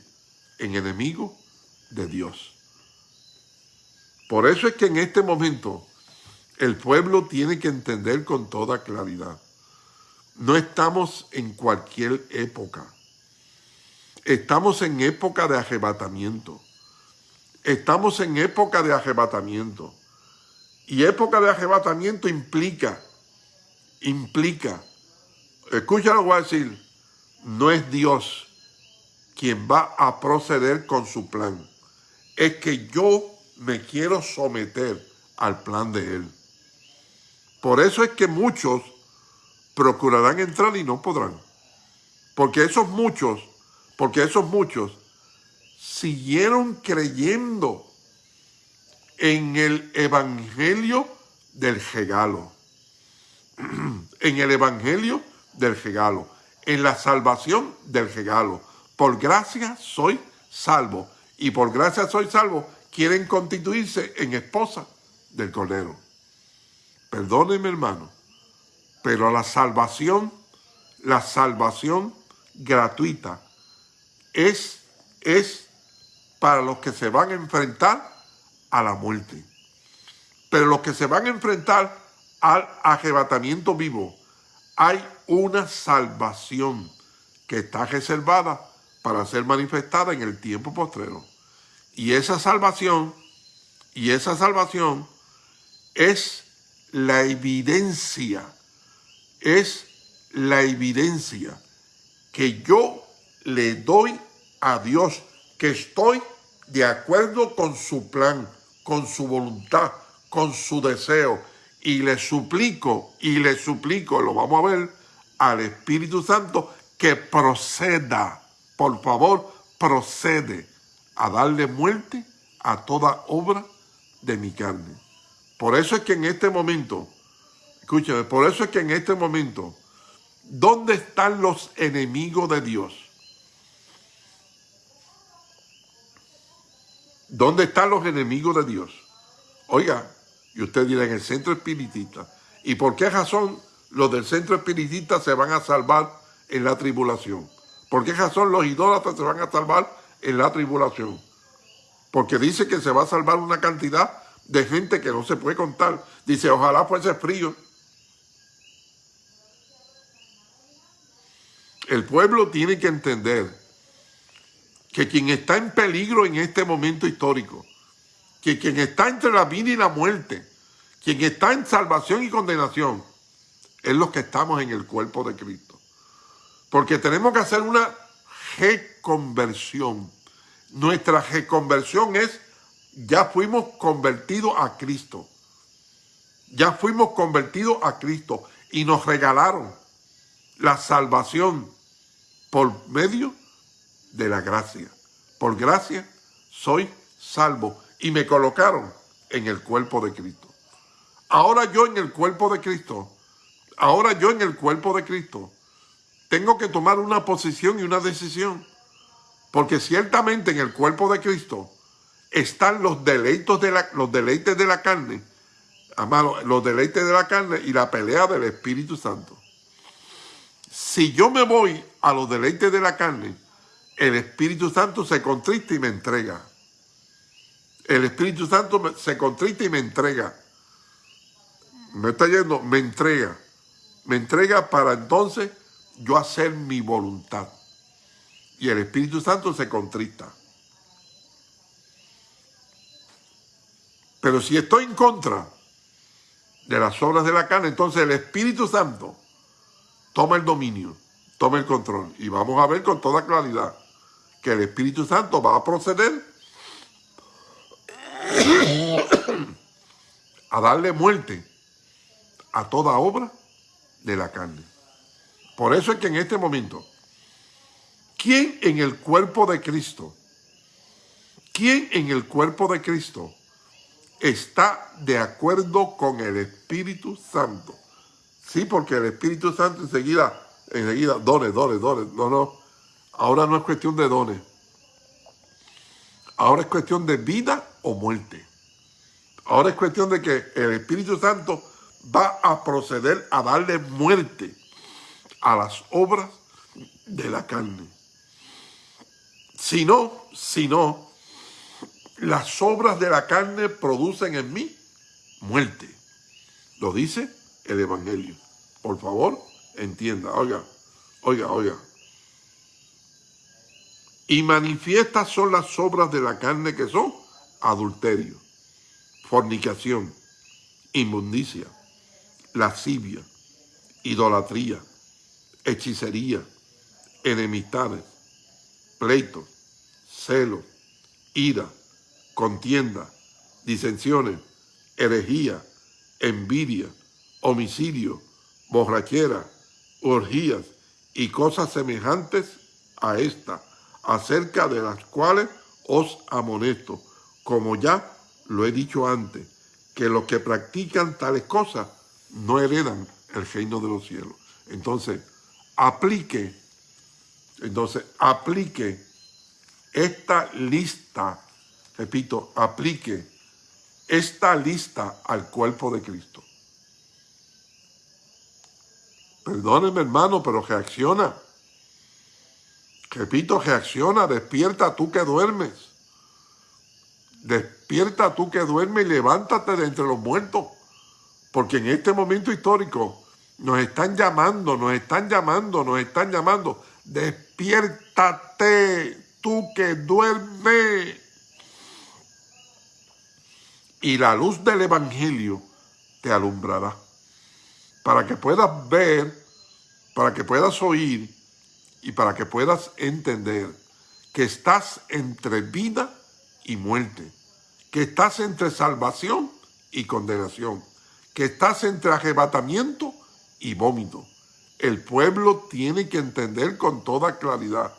en enemigo de Dios. Por eso es que en este momento el pueblo tiene que entender con toda claridad. No estamos en cualquier época. Estamos en época de arrebatamiento. Estamos en época de arrebatamiento. Y época de arrebatamiento implica, implica, escucha lo que voy a decir, no es Dios quien va a proceder con su plan. Es que yo me quiero someter al plan de Él. Por eso es que muchos procurarán entrar y no podrán. Porque esos muchos, porque esos muchos siguieron creyendo en el evangelio del regalo. en el evangelio del regalo. En la salvación del regalo. Por gracia soy salvo. Y por gracia soy salvo. Quieren constituirse en esposa del Cordero. Perdóneme, hermano. Pero la salvación, la salvación gratuita es, es para los que se van a enfrentar a la muerte. Pero los que se van a enfrentar al arrebatamiento vivo, hay una salvación que está reservada para ser manifestada en el tiempo postrero. Y esa salvación, y esa salvación es la evidencia, es la evidencia que yo le doy a Dios, que estoy de acuerdo con su plan, con su voluntad, con su deseo. Y le suplico, y le suplico, lo vamos a ver, al Espíritu Santo que proceda, por favor, procede a darle muerte a toda obra de mi carne. Por eso es que en este momento, escúchame, por eso es que en este momento, ¿dónde están los enemigos de Dios? ¿Dónde están los enemigos de Dios? Oiga, y usted dirá en el centro espiritista. ¿Y por qué razón los del centro espiritista se van a salvar en la tribulación? ¿Por qué razón los idólatras se van a salvar en la tribulación? Porque dice que se va a salvar una cantidad de gente que no se puede contar. Dice, ojalá fuese frío. El pueblo tiene que entender que quien está en peligro en este momento histórico, que quien está entre la vida y la muerte, quien está en salvación y condenación, es los que estamos en el cuerpo de Cristo. Porque tenemos que hacer una reconversión. Nuestra reconversión es, ya fuimos convertidos a Cristo. Ya fuimos convertidos a Cristo y nos regalaron la salvación por medio de la gracia. Por gracia soy salvo. Y me colocaron en el cuerpo de Cristo. Ahora yo en el cuerpo de Cristo, ahora yo en el cuerpo de Cristo, tengo que tomar una posición y una decisión. Porque ciertamente en el cuerpo de Cristo están los de la, los deleites de la carne, amado, los deleites de la carne y la pelea del Espíritu Santo. Si yo me voy a los deleites de la carne, el Espíritu Santo se contrista y me entrega. El Espíritu Santo se contrista y me entrega. Me está yendo, me entrega. Me entrega para entonces yo hacer mi voluntad. Y el Espíritu Santo se contrista. Pero si estoy en contra de las obras de la carne, entonces el Espíritu Santo toma el dominio, toma el control. Y vamos a ver con toda claridad que el Espíritu Santo va a proceder a darle muerte a toda obra de la carne. Por eso es que en este momento, ¿quién en el cuerpo de Cristo, quién en el cuerpo de Cristo está de acuerdo con el Espíritu Santo? Sí, porque el Espíritu Santo enseguida, enseguida, dones, dones, dones, no, no, Ahora no es cuestión de dones. Ahora es cuestión de vida o muerte. Ahora es cuestión de que el Espíritu Santo va a proceder a darle muerte a las obras de la carne. Si no, si no, las obras de la carne producen en mí muerte. Lo dice el Evangelio. Por favor, entienda. Oiga, oiga, oiga. Y manifiestas son las obras de la carne que son adulterio, fornicación, inmundicia, lascivia, idolatría, hechicería, enemistades, pleitos, celos, ira, contienda, disensiones, herejía, envidia, homicidio, borrachera, orgías y cosas semejantes a esta, acerca de las cuales os amonesto, como ya lo he dicho antes, que los que practican tales cosas no heredan el reino de los cielos. Entonces, aplique, entonces, aplique esta lista, repito, aplique esta lista al cuerpo de Cristo. Perdóneme, hermano, pero reacciona. Repito, reacciona, despierta tú que duermes. Despierta tú que duermes y levántate de entre los muertos. Porque en este momento histórico nos están llamando, nos están llamando, nos están llamando. Despiértate tú que duermes. Y la luz del Evangelio te alumbrará para que puedas ver, para que puedas oír y para que puedas entender que estás entre vida y muerte, que estás entre salvación y condenación, que estás entre arrebatamiento y vómito. El pueblo tiene que entender con toda claridad,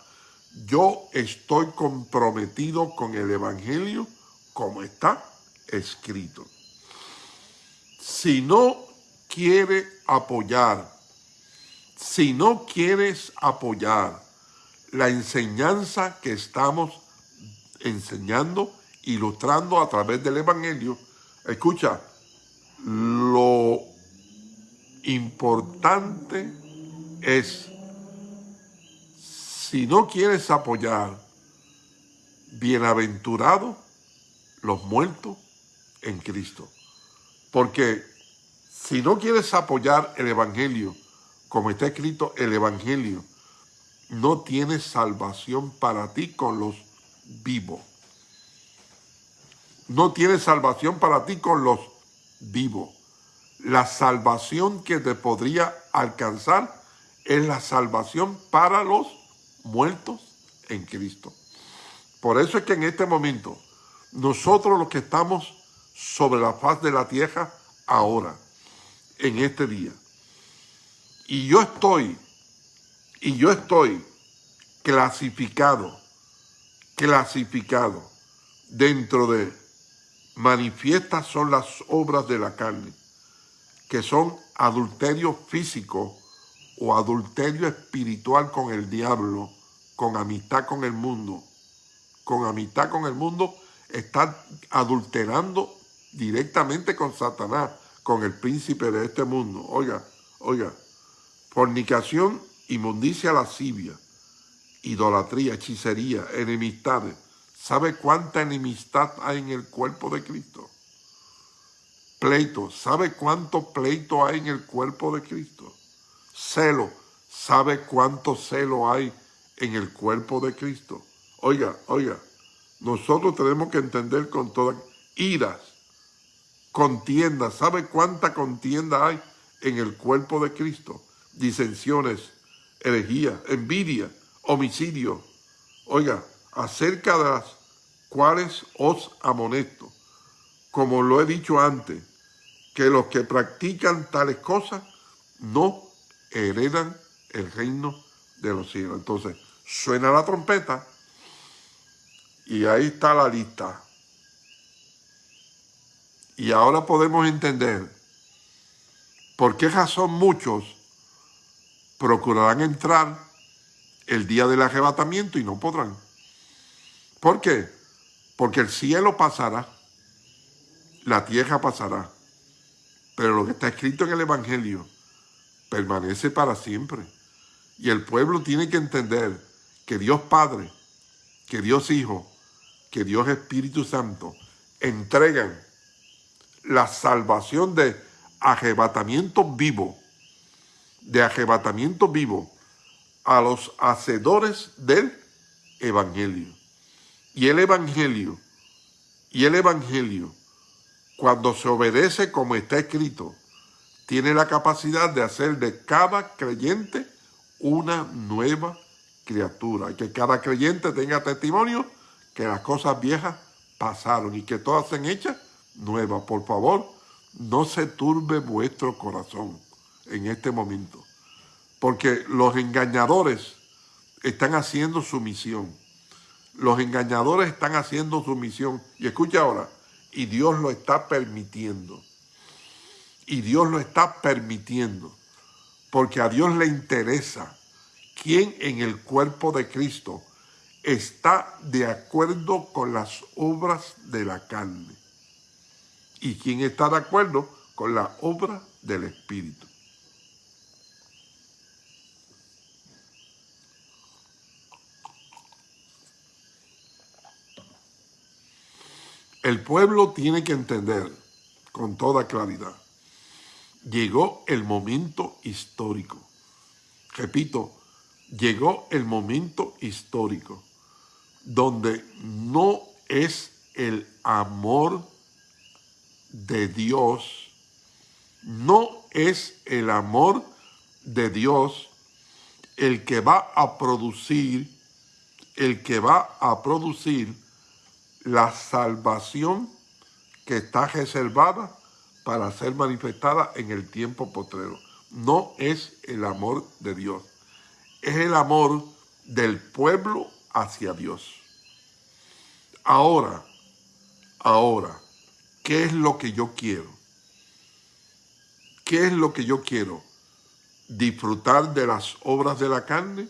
yo estoy comprometido con el Evangelio como está escrito. Si no quiere apoyar, si no quieres apoyar la enseñanza que estamos enseñando, ilustrando a través del Evangelio, escucha, lo importante es, si no quieres apoyar, bienaventurados los muertos en Cristo. Porque si no quieres apoyar el Evangelio, como está escrito el Evangelio, no tienes salvación para ti con los vivos. No tienes salvación para ti con los vivos. La salvación que te podría alcanzar es la salvación para los muertos en Cristo. Por eso es que en este momento, nosotros los que estamos sobre la faz de la tierra ahora, en este día. Y yo estoy, y yo estoy clasificado, clasificado dentro de manifiestas son las obras de la carne, que son adulterio físico o adulterio espiritual con el diablo, con amistad con el mundo. Con amistad con el mundo, está adulterando directamente con Satanás con el príncipe de este mundo. Oiga, oiga, fornicación, inmundicia, lascivia, idolatría, hechicería, enemistades. ¿Sabe cuánta enemistad hay en el cuerpo de Cristo? Pleito, ¿sabe cuánto pleito hay en el cuerpo de Cristo? Celo, ¿sabe cuánto celo hay en el cuerpo de Cristo? Oiga, oiga, nosotros tenemos que entender con toda iras, contienda. ¿Sabe cuánta contienda hay en el cuerpo de Cristo? Disensiones, herejía, envidia, homicidio. Oiga, acerca de las cuales os amonesto, como lo he dicho antes, que los que practican tales cosas no heredan el reino de los cielos. Entonces, suena la trompeta y ahí está la lista. Y ahora podemos entender por qué razón muchos procurarán entrar el día del arrebatamiento y no podrán. ¿Por qué? Porque el cielo pasará, la tierra pasará, pero lo que está escrito en el Evangelio permanece para siempre. Y el pueblo tiene que entender que Dios Padre, que Dios Hijo, que Dios Espíritu Santo entregan la salvación de arrebatamiento vivo, de arrebatamiento vivo a los hacedores del Evangelio. Y el Evangelio, y el Evangelio, cuando se obedece como está escrito, tiene la capacidad de hacer de cada creyente una nueva criatura. Y que cada creyente tenga testimonio que las cosas viejas pasaron y que todas se han hechas nueva. Por favor, no se turbe vuestro corazón en este momento, porque los engañadores están haciendo su misión. Los engañadores están haciendo su misión. Y escucha ahora, y Dios lo está permitiendo. Y Dios lo está permitiendo. Porque a Dios le interesa quién en el cuerpo de Cristo está de acuerdo con las obras de la carne. Y quién está de acuerdo con la obra del Espíritu. El pueblo tiene que entender con toda claridad. Llegó el momento histórico. Repito, llegó el momento histórico donde no es el amor de Dios, no es el amor de Dios el que va a producir, el que va a producir la salvación que está reservada para ser manifestada en el tiempo postrero. No es el amor de Dios, es el amor del pueblo hacia Dios. Ahora, ahora, ¿qué es lo que yo quiero? ¿Qué es lo que yo quiero? ¿Disfrutar de las obras de la carne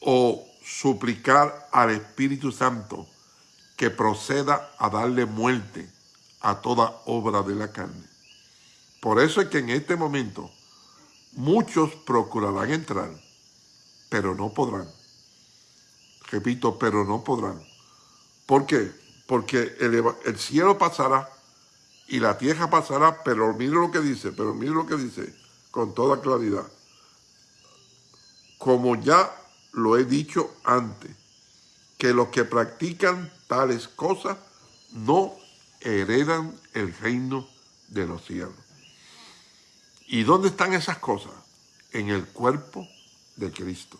o suplicar al Espíritu Santo que proceda a darle muerte a toda obra de la carne. Por eso es que en este momento muchos procurarán entrar, pero no podrán. Repito, pero no podrán. ¿Por qué? Porque el, cielo pasará y la tierra pasará, pero mire lo que dice, pero mire lo que dice con toda claridad. Como ya lo he dicho antes, que los que practican tales cosas no heredan el reino de los cielos. ¿Y dónde están esas cosas? En el cuerpo de Cristo.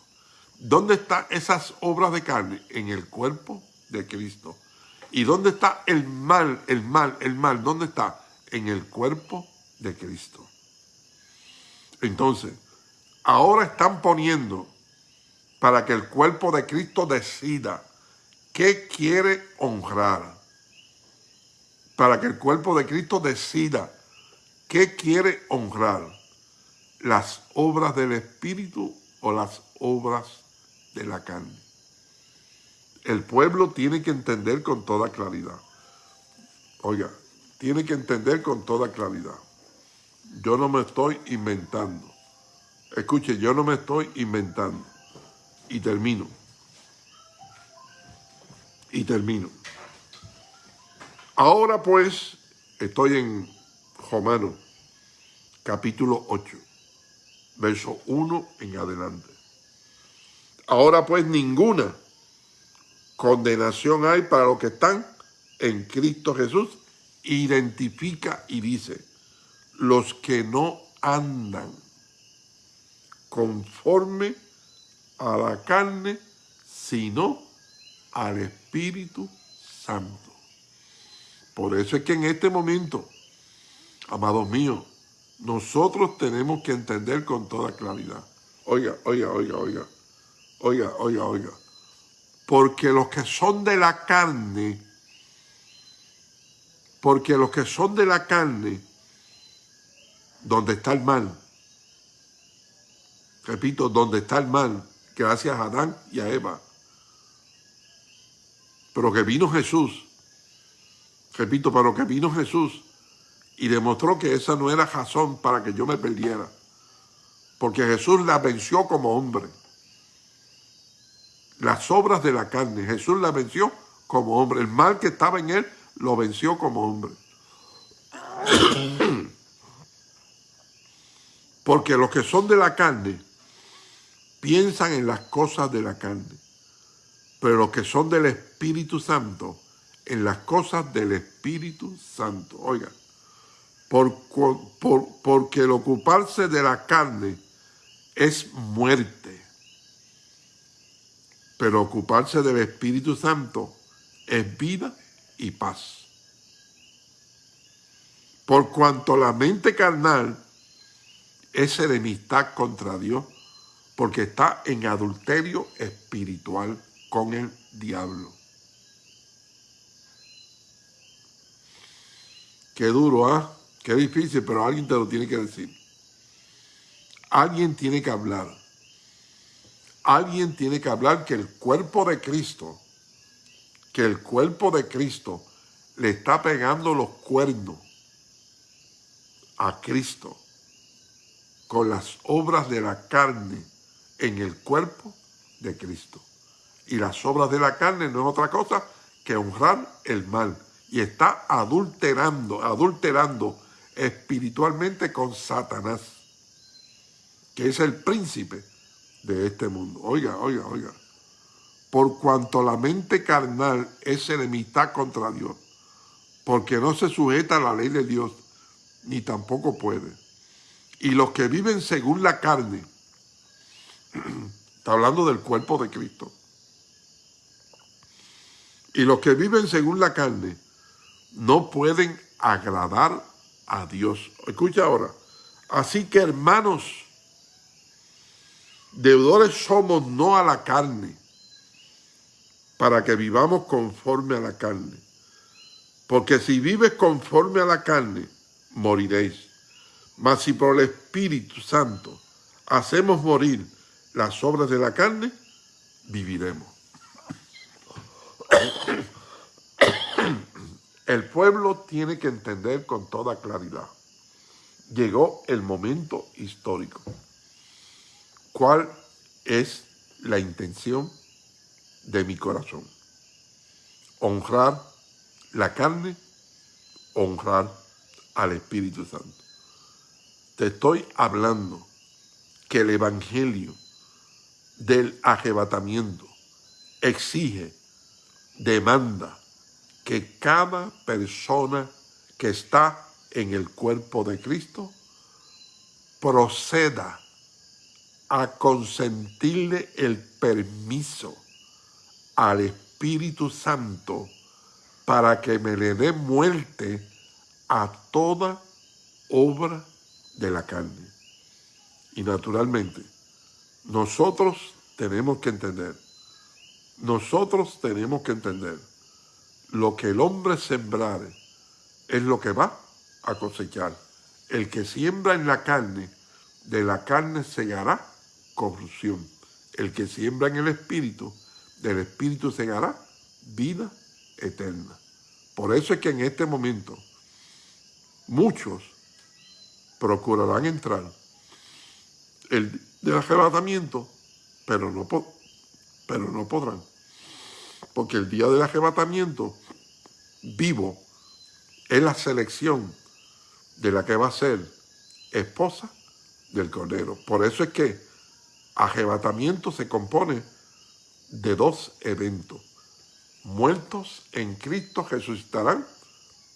¿Dónde están esas obras de carne? En el cuerpo de Cristo. ¿Y dónde está el mal, el mal, el mal? ¿Dónde está? En el cuerpo de Cristo. Entonces, ahora están poniendo para que el cuerpo de Cristo decida qué quiere honrar. Para que el cuerpo de Cristo decida qué quiere honrar. Las obras del Espíritu o las obras de la carne. El pueblo tiene que entender con toda claridad. Oiga, tiene que entender con toda claridad. Yo no me estoy inventando. Escuche, yo no me estoy inventando. Y termino y termino. Ahora pues, estoy en Romano, capítulo 8, verso 1 en adelante. Ahora pues ninguna condenación hay para los que están en Cristo Jesús. Identifica y dice, los que no andan conforme a la carne, sino al Espíritu Santo. Por eso es que en este momento, amados míos, nosotros tenemos que entender con toda claridad. Oiga, oiga, oiga, oiga, oiga, oiga, oiga. Porque los que son de la carne, porque los que son de la carne, donde está el mal, repito, donde está el mal, gracias a Adán y a Eva, pero que vino Jesús, repito, pero que vino Jesús y demostró que esa no era razón para que yo me perdiera. Porque Jesús la venció como hombre. Las obras de la carne, Jesús la venció como hombre. El mal que estaba en él lo venció como hombre. Porque los que son de la carne piensan en las cosas de la carne pero los que son del Espíritu Santo, en las cosas del Espíritu Santo. Oiga, por, porque el ocuparse de la carne es muerte, pero ocuparse del Espíritu Santo es vida y paz. Por cuanto la mente carnal es enemistad contra Dios, porque está en adulterio espiritual con el diablo. Qué duro, ¿ah? Qué difícil, pero alguien te lo tiene que decir. Alguien tiene que hablar. Alguien tiene que hablar que el cuerpo de Cristo, que el cuerpo de Cristo le está pegando los cuernos a Cristo con las obras de la carne en el cuerpo de Cristo. Y las obras de la carne no es otra cosa que honrar el mal y está adulterando, adulterando espiritualmente con Satanás, que es el príncipe de este mundo. Oiga, oiga, oiga. Por cuanto la mente carnal es enemistad contra Dios, porque no se sujeta a la ley de Dios, ni tampoco puede. Y los que viven según la carne, está hablando del cuerpo de Cristo, y los que viven según la carne, no pueden agradar a Dios. Escucha ahora. Así que hermanos, deudores somos no a la carne, para que vivamos conforme a la carne. Porque si vives conforme a la carne, moriréis. Mas si por el Espíritu Santo hacemos morir las obras de la carne, viviremos. El pueblo tiene que entender con toda claridad. Llegó el momento histórico. ¿Cuál es la intención de mi corazón? Honrar la carne, honrar al Espíritu Santo. Te estoy hablando que el Evangelio del arrebatamiento exige, demanda, que cada persona que está en el cuerpo de Cristo proceda a consentirle el permiso al Espíritu Santo para que me le dé muerte a toda obra de la carne. Y naturalmente, nosotros tenemos que entender, nosotros tenemos que entender lo que el hombre sembrare es lo que va a cosechar. El que siembra en la carne, de la carne segará corrupción. El que siembra en el espíritu, del espíritu segará vida eterna. Por eso es que en este momento muchos procurarán entrar el del arrebatamiento, pero no, pero no podrán porque el día del arrebatamiento vivo es la selección de la que va a ser esposa del Cordero. Por eso es que arrebatamiento se compone de dos eventos. Muertos en Cristo resucitarán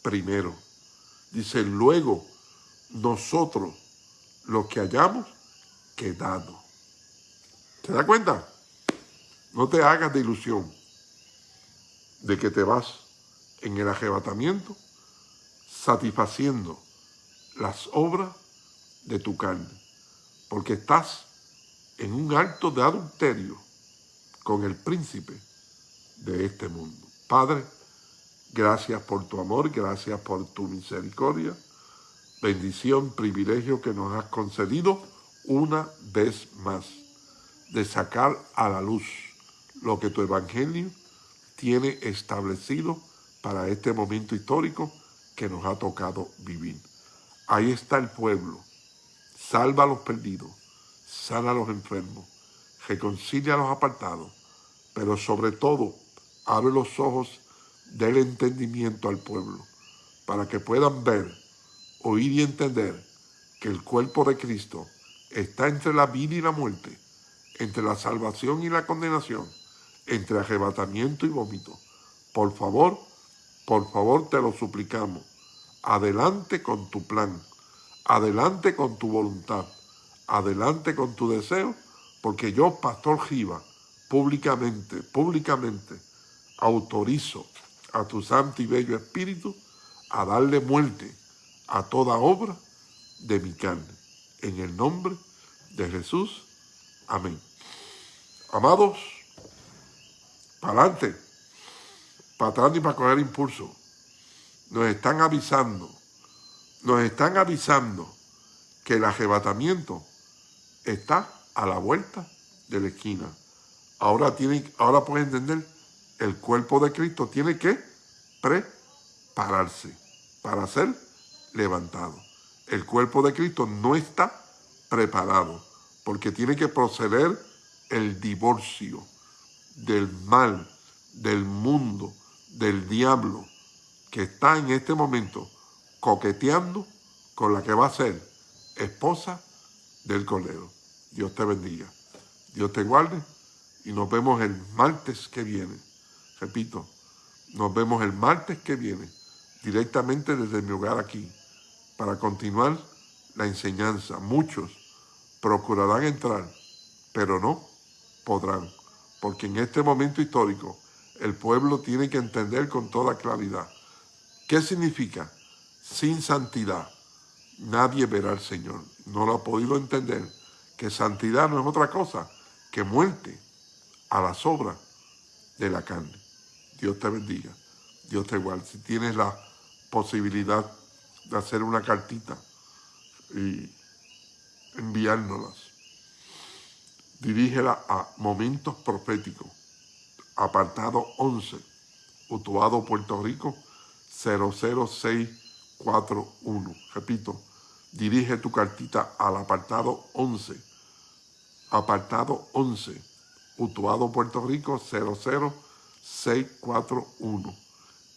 primero. Dice, luego nosotros los que hayamos quedado. ¿Se da cuenta? No te hagas de ilusión de que te vas en el arrebatamiento satisfaciendo las obras de tu carne, porque estás en un acto de adulterio con el príncipe de este mundo. Padre, gracias por tu amor, gracias por tu misericordia, bendición, privilegio que nos has concedido una vez más, de sacar a la luz lo que tu evangelio tiene establecido para este momento histórico que nos ha tocado vivir. Ahí está el pueblo. Salva a los perdidos, sana a los enfermos, reconcilia a los apartados, pero sobre todo abre los ojos del entendimiento al pueblo para que puedan ver, oír y entender que el cuerpo de Cristo está entre la vida y la muerte, entre la salvación y la condenación, entre arrebatamiento y vómito. Por favor, por favor te lo suplicamos. Adelante con tu plan. Adelante con tu voluntad. Adelante con tu deseo, porque yo, Pastor Giva, públicamente, públicamente, autorizo a tu santo y bello espíritu a darle muerte a toda obra de mi carne. En el nombre de Jesús. Amén. Amados, para adelante, para atrás y para coger impulso. Nos están avisando, nos están avisando que el arrebatamiento está a la vuelta de la esquina. Ahora, tienen, ahora pueden entender, el cuerpo de Cristo tiene que prepararse para ser levantado. El cuerpo de Cristo no está preparado porque tiene que proceder el divorcio del mal, del mundo, del diablo que está en este momento coqueteando con la que va a ser esposa del Cordero. Dios te bendiga. Dios te guarde y nos vemos el martes que viene. Repito, nos vemos el martes que viene directamente desde mi hogar aquí para continuar la enseñanza. Muchos procurarán entrar, pero no podrán, porque en este momento histórico el pueblo tiene que entender con toda claridad qué significa sin santidad nadie verá al Señor. No lo ha podido entender que santidad no es otra cosa que muerte a las obras de la carne. Dios te bendiga, Dios te guarde. Si tienes la posibilidad de hacer una cartita y enviárnoslas, dirígela a Momentos Proféticos, apartado 11, Utuado, Puerto Rico, 00641. Repito, dirige tu cartita al apartado 11, apartado 11, Utuado, Puerto Rico, 00641.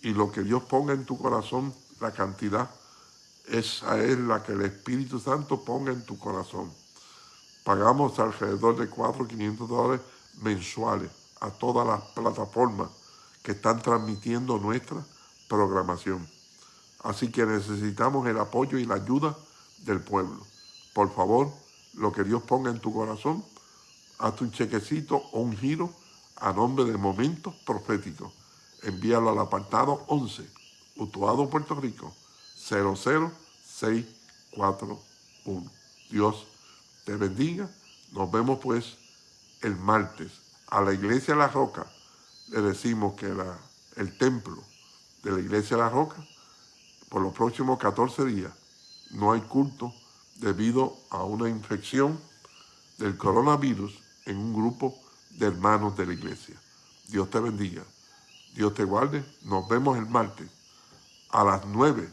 Y lo que Dios ponga en tu corazón, la cantidad, esa es la que el Espíritu Santo ponga en tu corazón. Pagamos alrededor de 4 500 dólares mensuales a todas las plataformas que están transmitiendo nuestra programación. Así que necesitamos el apoyo y la ayuda del pueblo. Por favor, lo que Dios ponga en tu corazón, hazte un chequecito o un giro a nombre de Momentos Proféticos. Envíalo al apartado 11, Utuado, Puerto Rico, 00641. Dios te bendiga. Nos vemos pues el martes. A la iglesia La Roca le decimos que el templo de la iglesia La Roca por los próximos 14 días no hay culto debido a una infección del coronavirus en un grupo de hermanos de la iglesia. Dios te bendiga. Dios te guarde. Nos vemos el martes a las 9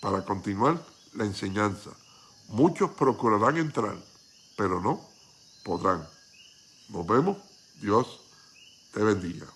para continuar la enseñanza. Muchos procurarán entrar, pero no podrán. Nos vemos. Dios te bendiga.